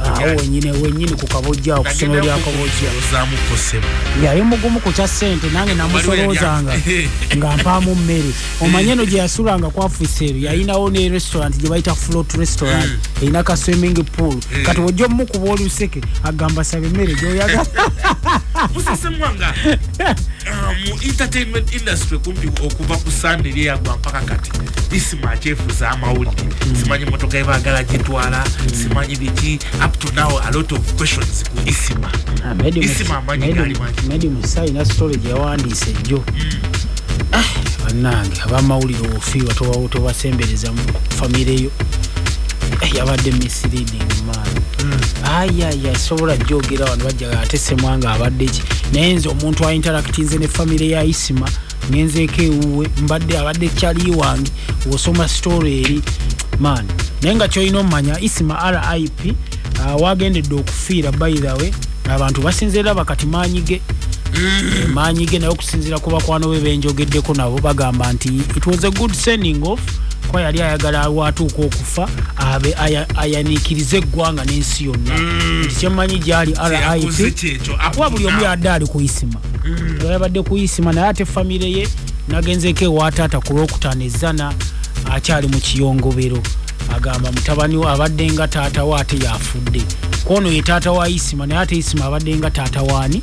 Speaker 2: awo wenyine wenyini ku kabojja awo ku ssomero lya kabojja. yali mugumu ku kya ssente nange namusoloozanga [LAUGHS] nga mpaamu mmere. Omanye eno gye yasulanga ku afiseero yalinawo ne restaurant gye bayita float restaurant erina ka swimming pool. Kati ojja omukuba oluseke agamba saba emmere gyoyagala [LAUGHS]
Speaker 1: musesemwanga [LAUGHS] mu entertainment industry kumpi okuva ku sande lyeyagwa mpaka kati. Isima akyefuza amawulire simanyi motoka ebaagala gitwala. Simanyi biki. Up to now a lot of questions ku isima. Isima amanyi gali mangi.
Speaker 2: medi musa ina story gyeyawandiise jjo bannange abamawulire ofiirwa tobasembereza mu famire yo Eh, yabadde misleading man ayaya sobola jogera wano bajja ate semwanga abadde ki? Naye nze omuntu ainteractinze ne famire ya isima ngenzeeko ewuwe mbadde abadde kyali wange wosoma story eri man naye nga kyolina omumanya isima rip uh, wagendedde okufiira way abantu basinzira bakati maanyige. Eh, maanyi ge naye okusinziira ku bakwano be benjogeddeko nabo bagamba nti it was a good sending off kuba yali ayagala watuuka okufa abe aya- ayaniikirize eggwanga n'ensi yonna. Nti kyemmanyi gyali rip kuba buli omu yadde ali ku isima. Yabadde ku isima naye ate famire ye nagenzeeko ewa taata ku lwokutaano ezana akyali mu kiyongobero. Agamba mutabani we abadde nga taata we ate yafudde. Kwono ye taata wa isima naye ate isima abadde nga taata waani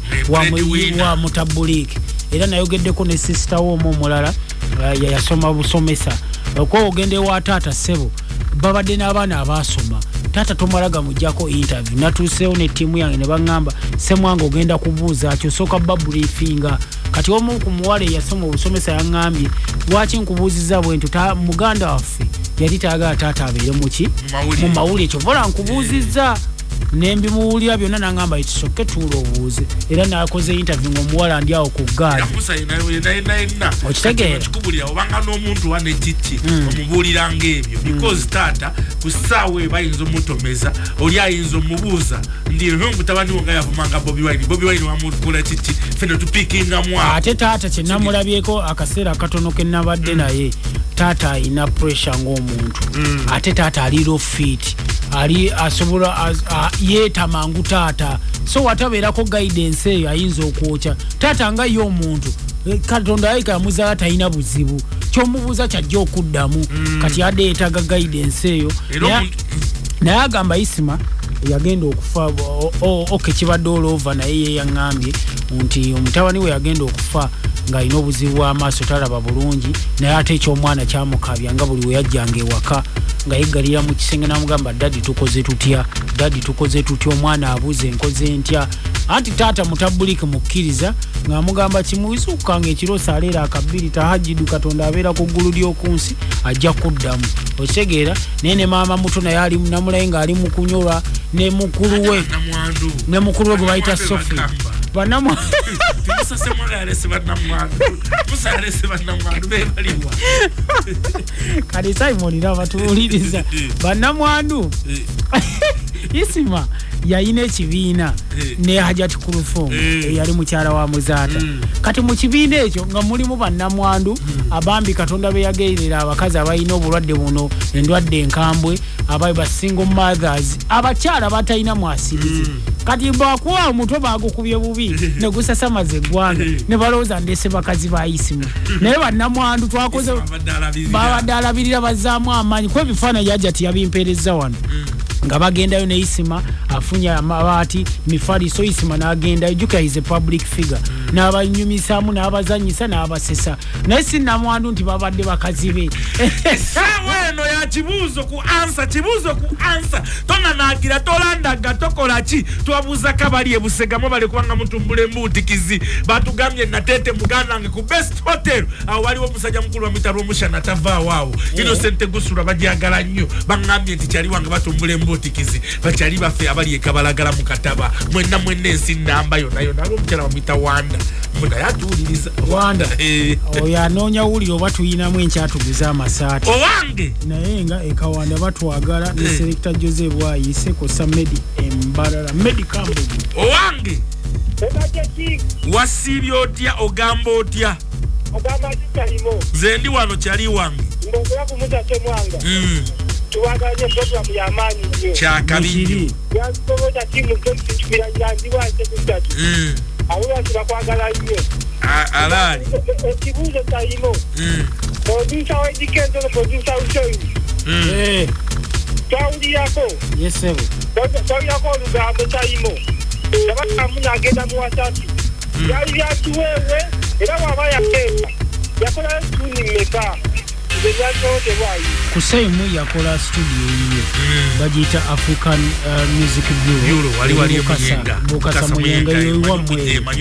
Speaker 2: wa mutabuliiki era nayogeddeko ne sisita we omu omulala uh, yayasoma busomesa. Okuba ogenda ewa taata ssebo babadde n'abaana abasoma taata tomala gamugjako interview. Natuuseewo ne ttiimu yange ne baŋŋamba semwanga ogenda kubuuza ki osooka babulifinga kati omu ku muwala eyasoma obusomesa yaŋŋambye lwaki nkubuuziza bwe ta- muganda waffe yali tayagala taata abeere muki mu mawulire. Kyovola nkubuuzizza nembimuwulira byonna naŋŋamba itisoke tuula obuuze era nakoze interview ngaomuwala ndi awo ku gaali
Speaker 1: yamusa yenayena
Speaker 2: Okitegeera?
Speaker 1: kikubulira obanga n'omuntu wane kiki omubuuliranga ebyo because taata ku ssaawa eyo bayinza omutomeza oli ayinza omubuuza ndi mutabani wo nga yavumanga bobi wine? Bobi wine wamukula kiki fene tupikingamu
Speaker 2: ate taata kyenamulabyeko akaseera katono kenabadde naye taata alina pressure ng'omuntu. Ate taata ali lofit ali asobola as- a- yeetamangu taata. So watabeerako guidance eyo ayinza okwokya taata nga ye omuntu eh, katonda ayika yamuzaala talina buzibu. Kyomubuuza kyajja okuddamu kati adde yeetaga guidance eyo. Naye agamba isima yagenda okufa oke kibadde olova naye yeyaŋŋambye nti omutabani we yagenda okufa ng'alina obuzibu bw'amaaso talaba bulungi naye ate ekyomwana kyamukabya nga buli we yajjanga ewaka nga yeggalira mu kisenge namugamba dadi tukoze tutya? Dadi tukoze tutya? Omwana abuze enkoze ntya anti taata mutabuliki mukkiriza ng'amugamba kimuwisukkanga ekiro saleera akabbiri tahajidu katonda abeera ku ggulu ly'okunsi ajja kuddamu. Okitegeera naye ne maama muto naye ali namulaye ng'ali mu kunyolwa ne mukulu we. Ne mukulu we gwe bayita sofi banamu [LAUGHS] kati simon nabatuwuliriza [LAUGHS] bannamwandu [LAUGHS] isima yayina ekibiina
Speaker 1: Eh.
Speaker 2: ne hajati kulufum
Speaker 1: Eh.
Speaker 2: eyali mukyala wa muzaata. Kati mu kibiina ekyo nga mulimu bannamwandu abambi katonda beyagerera abakazi abalina obulwadde buno endwadde enkambwe abayi ba single mothers abakyala batalina mwasirizi. Kati bakuwa omutwe bagukubye bubi negusasamaza eggwanga ne balowooza ndese bakazi ba isima naye bannamwandu twakoze babadde alabirira bazaamu amaanyi. Kuba ebifaananyi yajja tiyabimpeereza wano nga bagendayo ne isima afunye amabaati mifaliso isima n'agendayo jukira is a public figure. N'abanyumisaamu n'abazanyisa n'abasesa. Naye sinamwandu nti babadde bakazi be
Speaker 1: essaawa [LAUGHS] eno ya kibuuzo ku ansa kibuuzo ku ansa. Tonanagira tolandaga tokola ki? Twabuuza kabali ebusegamu bali kubanga mutumbula embuutikizi batugambye nateete muganda wange ku best hotel. Awo waliwo omusajja mukulu wamwita lwomushana tavaawo awo. Inosente gusula bajagala nnyo. Baŋŋambye nti kyali wange batumbula embuutikizi bakyali baffe abali ekabalagala mu kataba mwenna mwenna ensi namba yonna yonna ali omukyala bamwita wanda. Munaye atuwuliriza
Speaker 2: Wanda.
Speaker 1: Eh.
Speaker 2: oyo anoonya wulire oba tuyinamu enkyatuguza amasaati.
Speaker 1: Owange?
Speaker 2: Naye nga ekawanda batwagala ne
Speaker 1: Eh.
Speaker 2: selekta jose bwayise kosa medi embalala medi kambugu
Speaker 1: owange? Wasiibye otya ogamba otya? Nze ndi wano kyali wange.
Speaker 4: Ng'okola ku tuwaganye programu y'amaanyi nnyo
Speaker 1: kyakabi
Speaker 2: Nekiri.
Speaker 4: yansobota timu zekikibira yandiwa nsekusatu
Speaker 1: Mm,
Speaker 4: abo basi bakwagala nnyo
Speaker 1: alaali
Speaker 4: E- ekibuuzo talimo
Speaker 1: Mm,
Speaker 4: produsa w'edikezo no produsa.
Speaker 2: Eh,
Speaker 4: twawulirako
Speaker 2: yesebo
Speaker 4: twawulirako olugambo talimo yabakamu n'agenda mu wasati byali byakiweewe era waba yakeeka yakolayo tuni mmeka byasobotebwayo
Speaker 2: ku saimu yakola studio yiye. Bagiyita african uh, music Bukasa- muyenga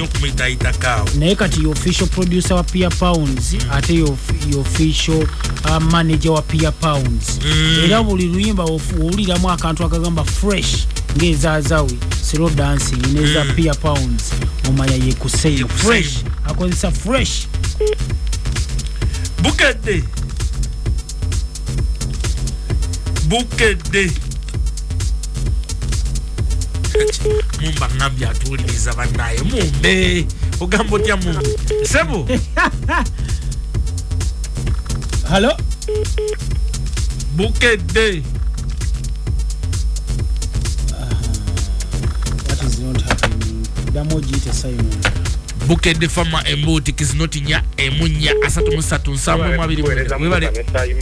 Speaker 1: okumuyitayitakaawo
Speaker 2: naye kati official producer wa pia pounds ate of- ye official uh, manager wa pia pounds.
Speaker 1: Mm.
Speaker 2: era buli luyimba owuliramu akantu akagamba fresh ng'ezaazawe slow dancing neza pia pounds. Omanya ye kusei
Speaker 1: Ye Kusei.
Speaker 2: fresh akozesa fresh.
Speaker 1: Bukedde bukedde Kati, mumba ngambye atuwuliriza bannaye mumbe. Ogamba otya mumbe. Sebo?
Speaker 2: Halo
Speaker 1: bukedde
Speaker 2: ddamu ogiyite simon.
Speaker 1: Bukedde fama embuuti kizinoti nya emu nya asatu mu ssatu nsanvu mu abiri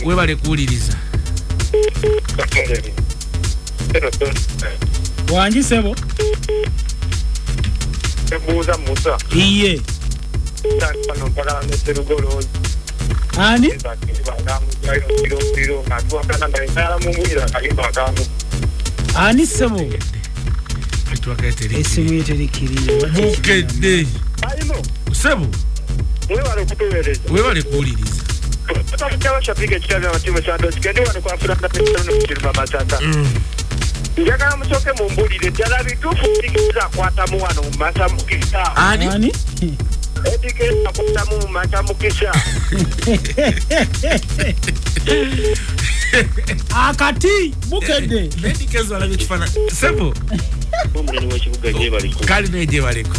Speaker 1: webale kuwuliriza
Speaker 2: wangi sebo?
Speaker 4: Ebuuza musa.
Speaker 2: Iye. Ani? Ani sebo? Esimu yeterikiriye
Speaker 1: bukedde
Speaker 4: alimo
Speaker 1: sebo? Webale kuwuliriza
Speaker 4: kyabashabika ekitabya amatimu kyandokikendi wano kwafulanaekiruma masaka njagala musooke mumbulire ddala bituufu edikeza akwatamu wano mu masamukisa
Speaker 1: ani?
Speaker 2: Ani?
Speaker 4: Edikeza akwatamu mu masamukisa
Speaker 2: akati bukedde
Speaker 1: nedikezo alabye ekifaananyi sebo
Speaker 5: omunene w'ekibuga gyebaliko
Speaker 1: kali naye gyebaleko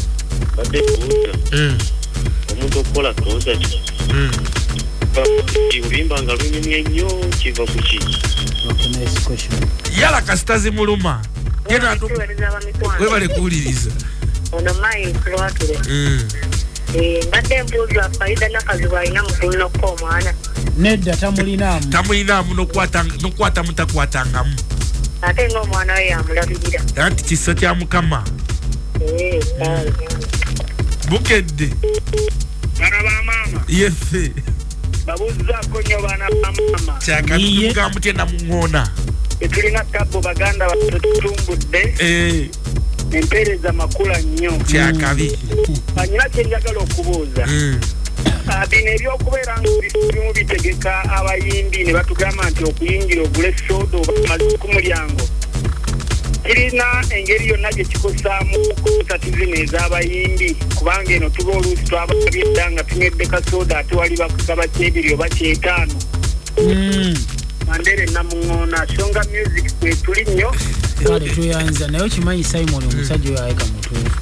Speaker 5: badde kubuuza omuntu okukola concert oluyimba nga lunyumye nnyo kiva ku ki
Speaker 1: yala kasitazi muluma. Yena atu-
Speaker 6: tuweereza abamikwano
Speaker 1: webale kuwuliriza
Speaker 6: ono mayi lwatule
Speaker 1: Mm.
Speaker 6: mbadde mbuuza faida nakazibu alina mutulunako omwana.
Speaker 2: Nedda tamulinaamu
Speaker 1: tamulinamu nokwata- nokwata mutakwatangamu
Speaker 6: ate ngaomwana we yamulabirira.
Speaker 1: Anti kisa kya mukama.
Speaker 6: Eh,
Speaker 1: bukedde.
Speaker 4: Bana bamaama
Speaker 1: yefe
Speaker 4: babuuzaako nnyo baana bamaama
Speaker 2: Iye.
Speaker 1: kyakatuga mutye namuŋona
Speaker 4: tetulina tabo baganda baffe tutumbudde. Empeereza makula nnyo.
Speaker 1: Kyakabi
Speaker 4: anyina kyenjagala okubuuza.
Speaker 1: Mm.
Speaker 4: Ah, bino ebyokubeera nga bimu bitegeka abayimbi ne batugamba nti okuyingira ogule soda oba amazi ku mulyango kirina engeri yonna gye kikosaamu konsati zino ez'abayimbi kubanga eno tuba oluusi twababye dda nga tunywedde kasoda ate wali bakusaba kyebiri oba kyetaano
Speaker 2: Mm.
Speaker 4: Mandere namuŋoona songa music kwetuli nnyo.
Speaker 2: Kale tweyanza naye okimanyi simon omusajja oyo ayeka mutuufu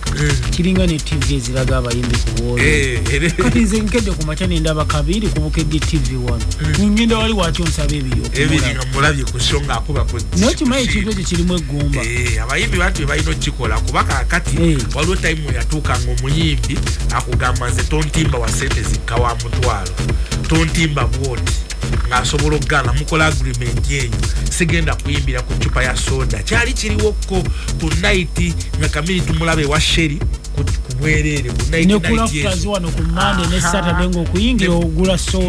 Speaker 2: kiringa ne tv eziraga abayimbi ku bwolo
Speaker 1: Eh,
Speaker 2: kati nze nkedde ku makya nendaba kabiri kubukedde tv wano ngenda wali watyo nsaba ebiri
Speaker 1: ebiri
Speaker 2: okumulaba
Speaker 1: nga mulabye ku sho ngaakuba ku
Speaker 2: naye okimanyi ekintu ekyo kirimu eggumba.
Speaker 1: Eh, abayimbi bantu bebalina okukikola. Kuba kakati
Speaker 2: Eh.
Speaker 1: waliwo tayimu yatuukanga omuyimbi akugamba nze tontimba wa sente zikka wa mutwalo. Tontimba bwoti ng'asobola okugaana mukola agreement eyo. Sigenda kuyimbira ku cupa ya soda. Kyali kiriwokko ku naiti nga kamiri tumulaba ewa sheri ku ku bwereere ku night
Speaker 2: ne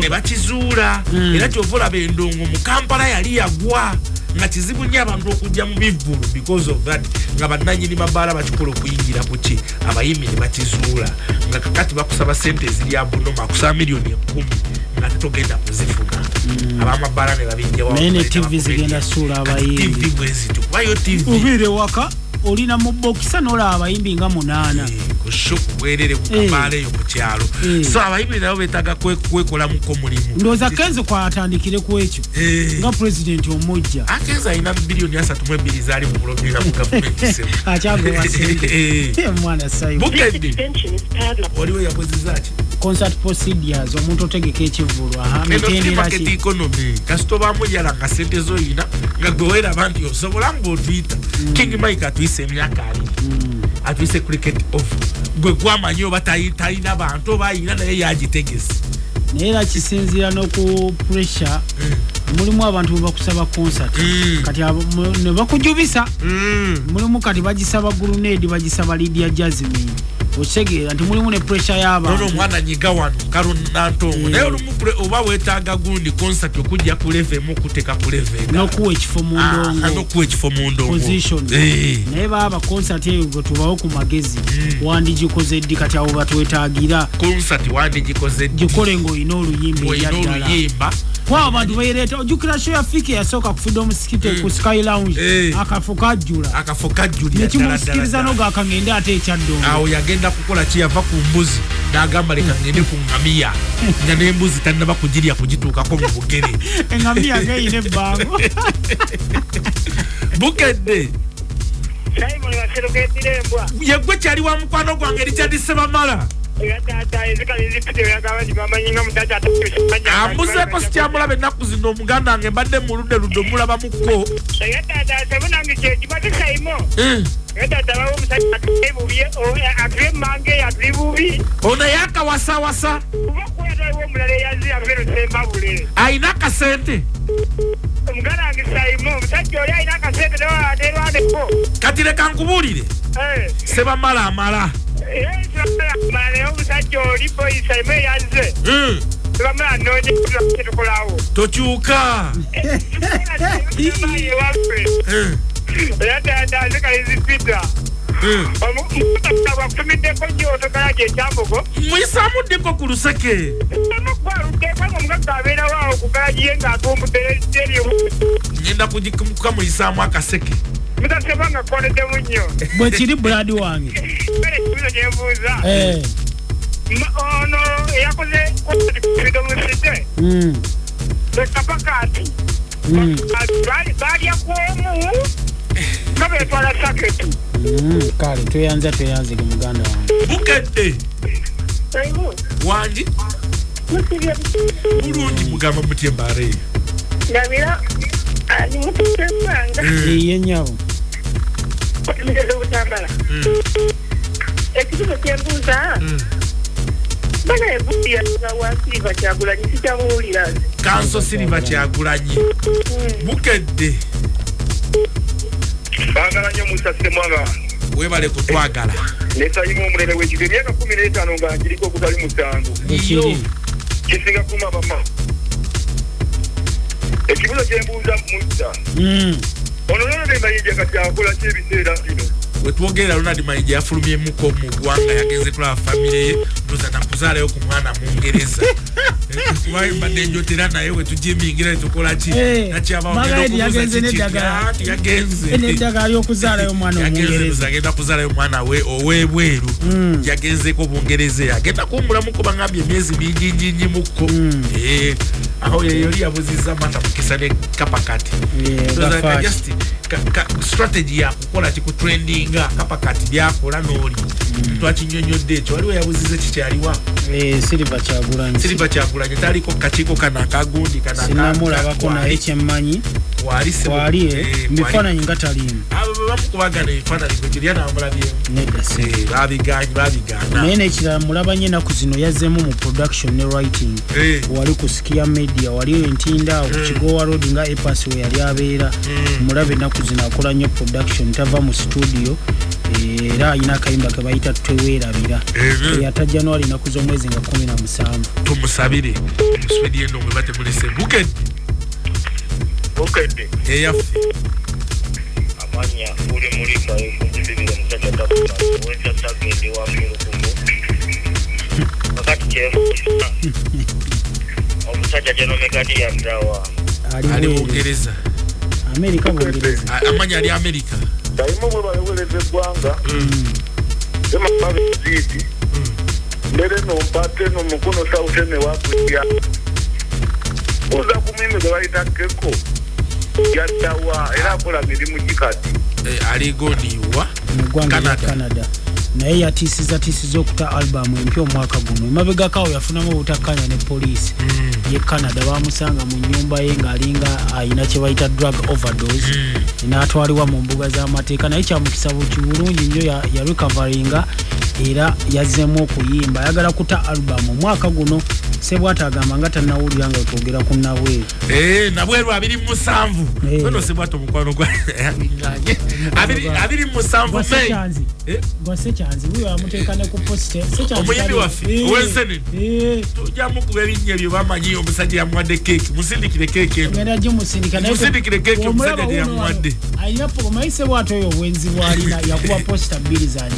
Speaker 1: bakizuula.
Speaker 2: Mm.
Speaker 1: era kyova olaba endongo mu kampala yali yagwa nga kizibu nnyo abantu okujja mu bivvulu because of that nga bannanyini mabaala bakikola okuyingira ku ki? Abayimbi ne bakizuula. Nga kakati bakusaba sente ezirya bunoma akusaba miliyoni ekumi nga tetogenda kuzifuna abamabaala ne babijjawo
Speaker 2: naye ne tv zigenda suula abayimbi
Speaker 1: tv bwezityo kubayo tv
Speaker 2: obiire waka olina mu bokisa nolaba abayimbi nga munaana.
Speaker 1: Kusho kubwerere ku
Speaker 2: Eh.
Speaker 1: kabaala eyo ku kyalo.
Speaker 2: Eh.
Speaker 1: so abayimbi nabo betaaga kwe- kwekolamuko mulimu.
Speaker 2: Ndowooza kenze kwatandikire ku ekyo
Speaker 1: Eh.
Speaker 2: nga pulezidenti omujja.
Speaker 1: Akenza alina biliyoni asatu mu ebiri zaali mu bulobera mu gavumenti [LAUGHS] semu
Speaker 2: akyagoba [LAUGHS] sente.
Speaker 1: Eh.
Speaker 2: mwana sayo
Speaker 1: bukedde. Waliwo yakozezaki
Speaker 2: concert procedures omuntu otegeka ekivulu aha
Speaker 1: eno free
Speaker 2: mitendera
Speaker 1: market
Speaker 2: ki?
Speaker 1: economy. Kasita obaamu yala nga sente zoyina nga gwe weeraba nti osobola ngaotuyita king mike atuyise emyaka abiri atuyise cricket of gwe gwamanyi oba talina bantu oba ayina naye yagitegese.
Speaker 2: Naye era kisinziira n'oku pressure mulimu abantu bebakusaba concert.
Speaker 1: Mm.
Speaker 2: kati ne bakujubisa. Mulimu kati bagisaba gurunedi bagisaba lidia jasmin okitegeera nti mulimu ne pressure y'abantu.
Speaker 1: Omwana nyiga wano kalunantongo naye olumu oba weetaaga gundi concert okujja ku leve emu okuteka ku leve
Speaker 2: n'okuwa ekifo mu
Speaker 1: Ah,
Speaker 2: ndongo.
Speaker 1: n'okuwa ekifo mu ndongo.
Speaker 2: Position.
Speaker 1: Eh.
Speaker 2: naye baba concert eyo gwe tubawo ku magezi wandigikoze ddi? Kati abo batwetaagira
Speaker 1: concert wandigikoze
Speaker 2: gikole ng'olina oluyimba
Speaker 1: oluyimba
Speaker 2: kwa abantu bayireeta ojjukira show ya fika eyasooka ku freedom skite ku sky lounge
Speaker 1: Eh.
Speaker 2: akafo kajjula
Speaker 1: akafo kajjulira
Speaker 2: nekimusikiriza nogakangende ate ekyadongo
Speaker 1: awo yagenda kukola ki yava ku mbuzi n'agamba leka ngende ku ngamiya nga n'embuzi tannaba kugirya kugituukako mu bugere
Speaker 2: engamiya ngeyina ebbango
Speaker 1: bukedde yegwe kyali wa mukwano gwange erikyadise bamala
Speaker 4: mutata
Speaker 1: ambuzeeko sikyamulaba ennaku zino omuganda wange mbadde muludde ludde
Speaker 4: bubi
Speaker 1: ono yakawasawasa ayina akasente
Speaker 4: omuganda wange saimo omusajja oli alina akasente? Newaterwaneko
Speaker 1: kati leka nkubuulire. Sebamala
Speaker 4: naye omusajja oli boyi saimo eyaze
Speaker 1: Mm,
Speaker 4: tebamala nonya tetukolawo
Speaker 1: tokyuka
Speaker 4: ewaffe era taata nzikali zipita
Speaker 1: mm.
Speaker 4: bwakutumiddeko nnyo otogala gyekyambogo
Speaker 1: muyisamuddeko ku luseke
Speaker 4: gwaluddeeko nga omugaga abeerawo awo ku galagiye ng'atumbudde eryo
Speaker 1: ngenda kukamuyisaamu akaseke
Speaker 4: mutaseba nga koneddemu nnyo
Speaker 2: bwe kiri buladi wange.
Speaker 4: Bere
Speaker 2: Eh,
Speaker 4: Ma- ono eyakoze freedomusite
Speaker 2: mm,
Speaker 4: ekapakaati
Speaker 2: mm,
Speaker 4: balya kwomu nga betwala saketu
Speaker 2: mm. kale tweyanza tweyanzige muganda wange.
Speaker 1: Bukedde wangi? Bulungi mugamba mutye mbaare
Speaker 6: ndabira ali mutusembanga
Speaker 2: eye
Speaker 6: mugeze obutambala ekibuzo kyembuuza bana ebuuliyaga wansi bakyagulanyi sikyamuwulira nze
Speaker 1: kanso siriva kyagulanyi. Bukedde.
Speaker 4: Baagala nnyo musa semwaga
Speaker 1: webale kutwagala.
Speaker 4: Nesayimu omulere w'ekigo emyaka kumi n'etaano nga ngiriko okutali musanvu kisinga kuma bama ekibuzo kyembuuza musa
Speaker 2: Mm,
Speaker 4: ono nolone mayinja kati akola ki ebiseera bino?
Speaker 1: Wetwogerera ronald mayija yafulumyemuko mu ggwanga yagenze kulaba famire ye ndoza nakuzaalayo ku mwana mungereza kuba [LAUGHS] mbadde njotera naye wetujimingira netukolaki
Speaker 2: Eh, Margaret yagenze n'eddagala.
Speaker 1: yagenze.
Speaker 2: N'eddagala ly'okuzaalayo omwana
Speaker 1: yagenze
Speaker 2: omungereza
Speaker 1: agenda kuzaalayo omwana we owebweru.
Speaker 2: Mm.
Speaker 1: yagenzeko bungereza agenda kuwumulamuko bangambye emyezi mingi nyinyimuko
Speaker 2: Mm.
Speaker 1: Eh, aho yeyoli yabuziza mata mukisa ne kapakati. Just strategy yakukola kikutrendinga kapakati byakola n'oli. Twakinyonyodde ekyo waliwo yabuziza kikyaliwa
Speaker 2: silver kyagulanyi.
Speaker 1: Siriva kyagulanye taliko kakiiko kana akagundi kana
Speaker 2: sinamulabako naye kyemmanyi. Wali eh, mubifaananyi nga taliimu.
Speaker 1: Bamukubagana ebifaananyi gwe kirya namulabyemu
Speaker 2: naye nekirala mulabanye ennaku zino yazzeemu mu production ne writing.
Speaker 1: Eh,
Speaker 2: wali ku skia media wali entinda ku kigowa road nga epas we yali abeera. Mulabe ennaku zino akola nnyo production tava mu studio era alina akayimba ke bayita tweweerabira yata januari ennaku z'omwezi nga 17
Speaker 1: tumusabire muswedi eno mwe batemulese bukedde
Speaker 4: okedde
Speaker 1: eyaffe
Speaker 5: amanya uli mulimba ekunjibirira omusajja takuna wensasagende wamulukumu kakati kyefuusa omusajja genomegadi yaddawa
Speaker 2: ali
Speaker 1: bungereza
Speaker 2: amerika bungereza
Speaker 1: amanya ali amerika.
Speaker 4: Sayimu bwe baleweleza eggwanga emaba eziiti mbere nompate nomukono sautene wakulya uza kumwime gwe bayita keko yaddawa era akola mirimu gikati
Speaker 1: Eh, ali
Speaker 2: lya
Speaker 1: Canada.
Speaker 2: Naye yatiisiza tiisiza okuta albamu empya omwaka guno. Emabegakawo yafunamu obutakkanya ne poliisi. Ye canada bamusanga mu nyumba ye ng'alinga ayina kye bayita drug overdose. N'atwalibwa mu mbuga z'amateeka. Naye kyamukisa bulungi nnyo ya- yarecoveringa era yazzeemu okuyimba. Ayagala kuta albamu. Omwaka guno sebwata agamba nga tannawulira nga twogera ku nabweru
Speaker 1: Eh, nabweru abiri mu musanvu.
Speaker 2: Eh.
Speaker 1: ono sebwata omukwano gwa [LAUGHS] abinganye Abiri- abiri mu musanvu
Speaker 2: sekyanzi.
Speaker 1: Eh,
Speaker 2: gwa sekyanzi wuyo amuteeka ne ku posite
Speaker 1: Omuyimbi waffe, ow'ensenene. tujjamu kuba erinnya ebyo bamanyi omusajja yamuwadde keeki. Musindikire keeki eno.
Speaker 2: Genda gimusindika naye
Speaker 1: Musindikire keeki omusajja gye
Speaker 2: wuno
Speaker 1: yamuwadde.
Speaker 2: alina omayise bwatyo oyo obwenzi bwalina yakuba posita bbiri zanja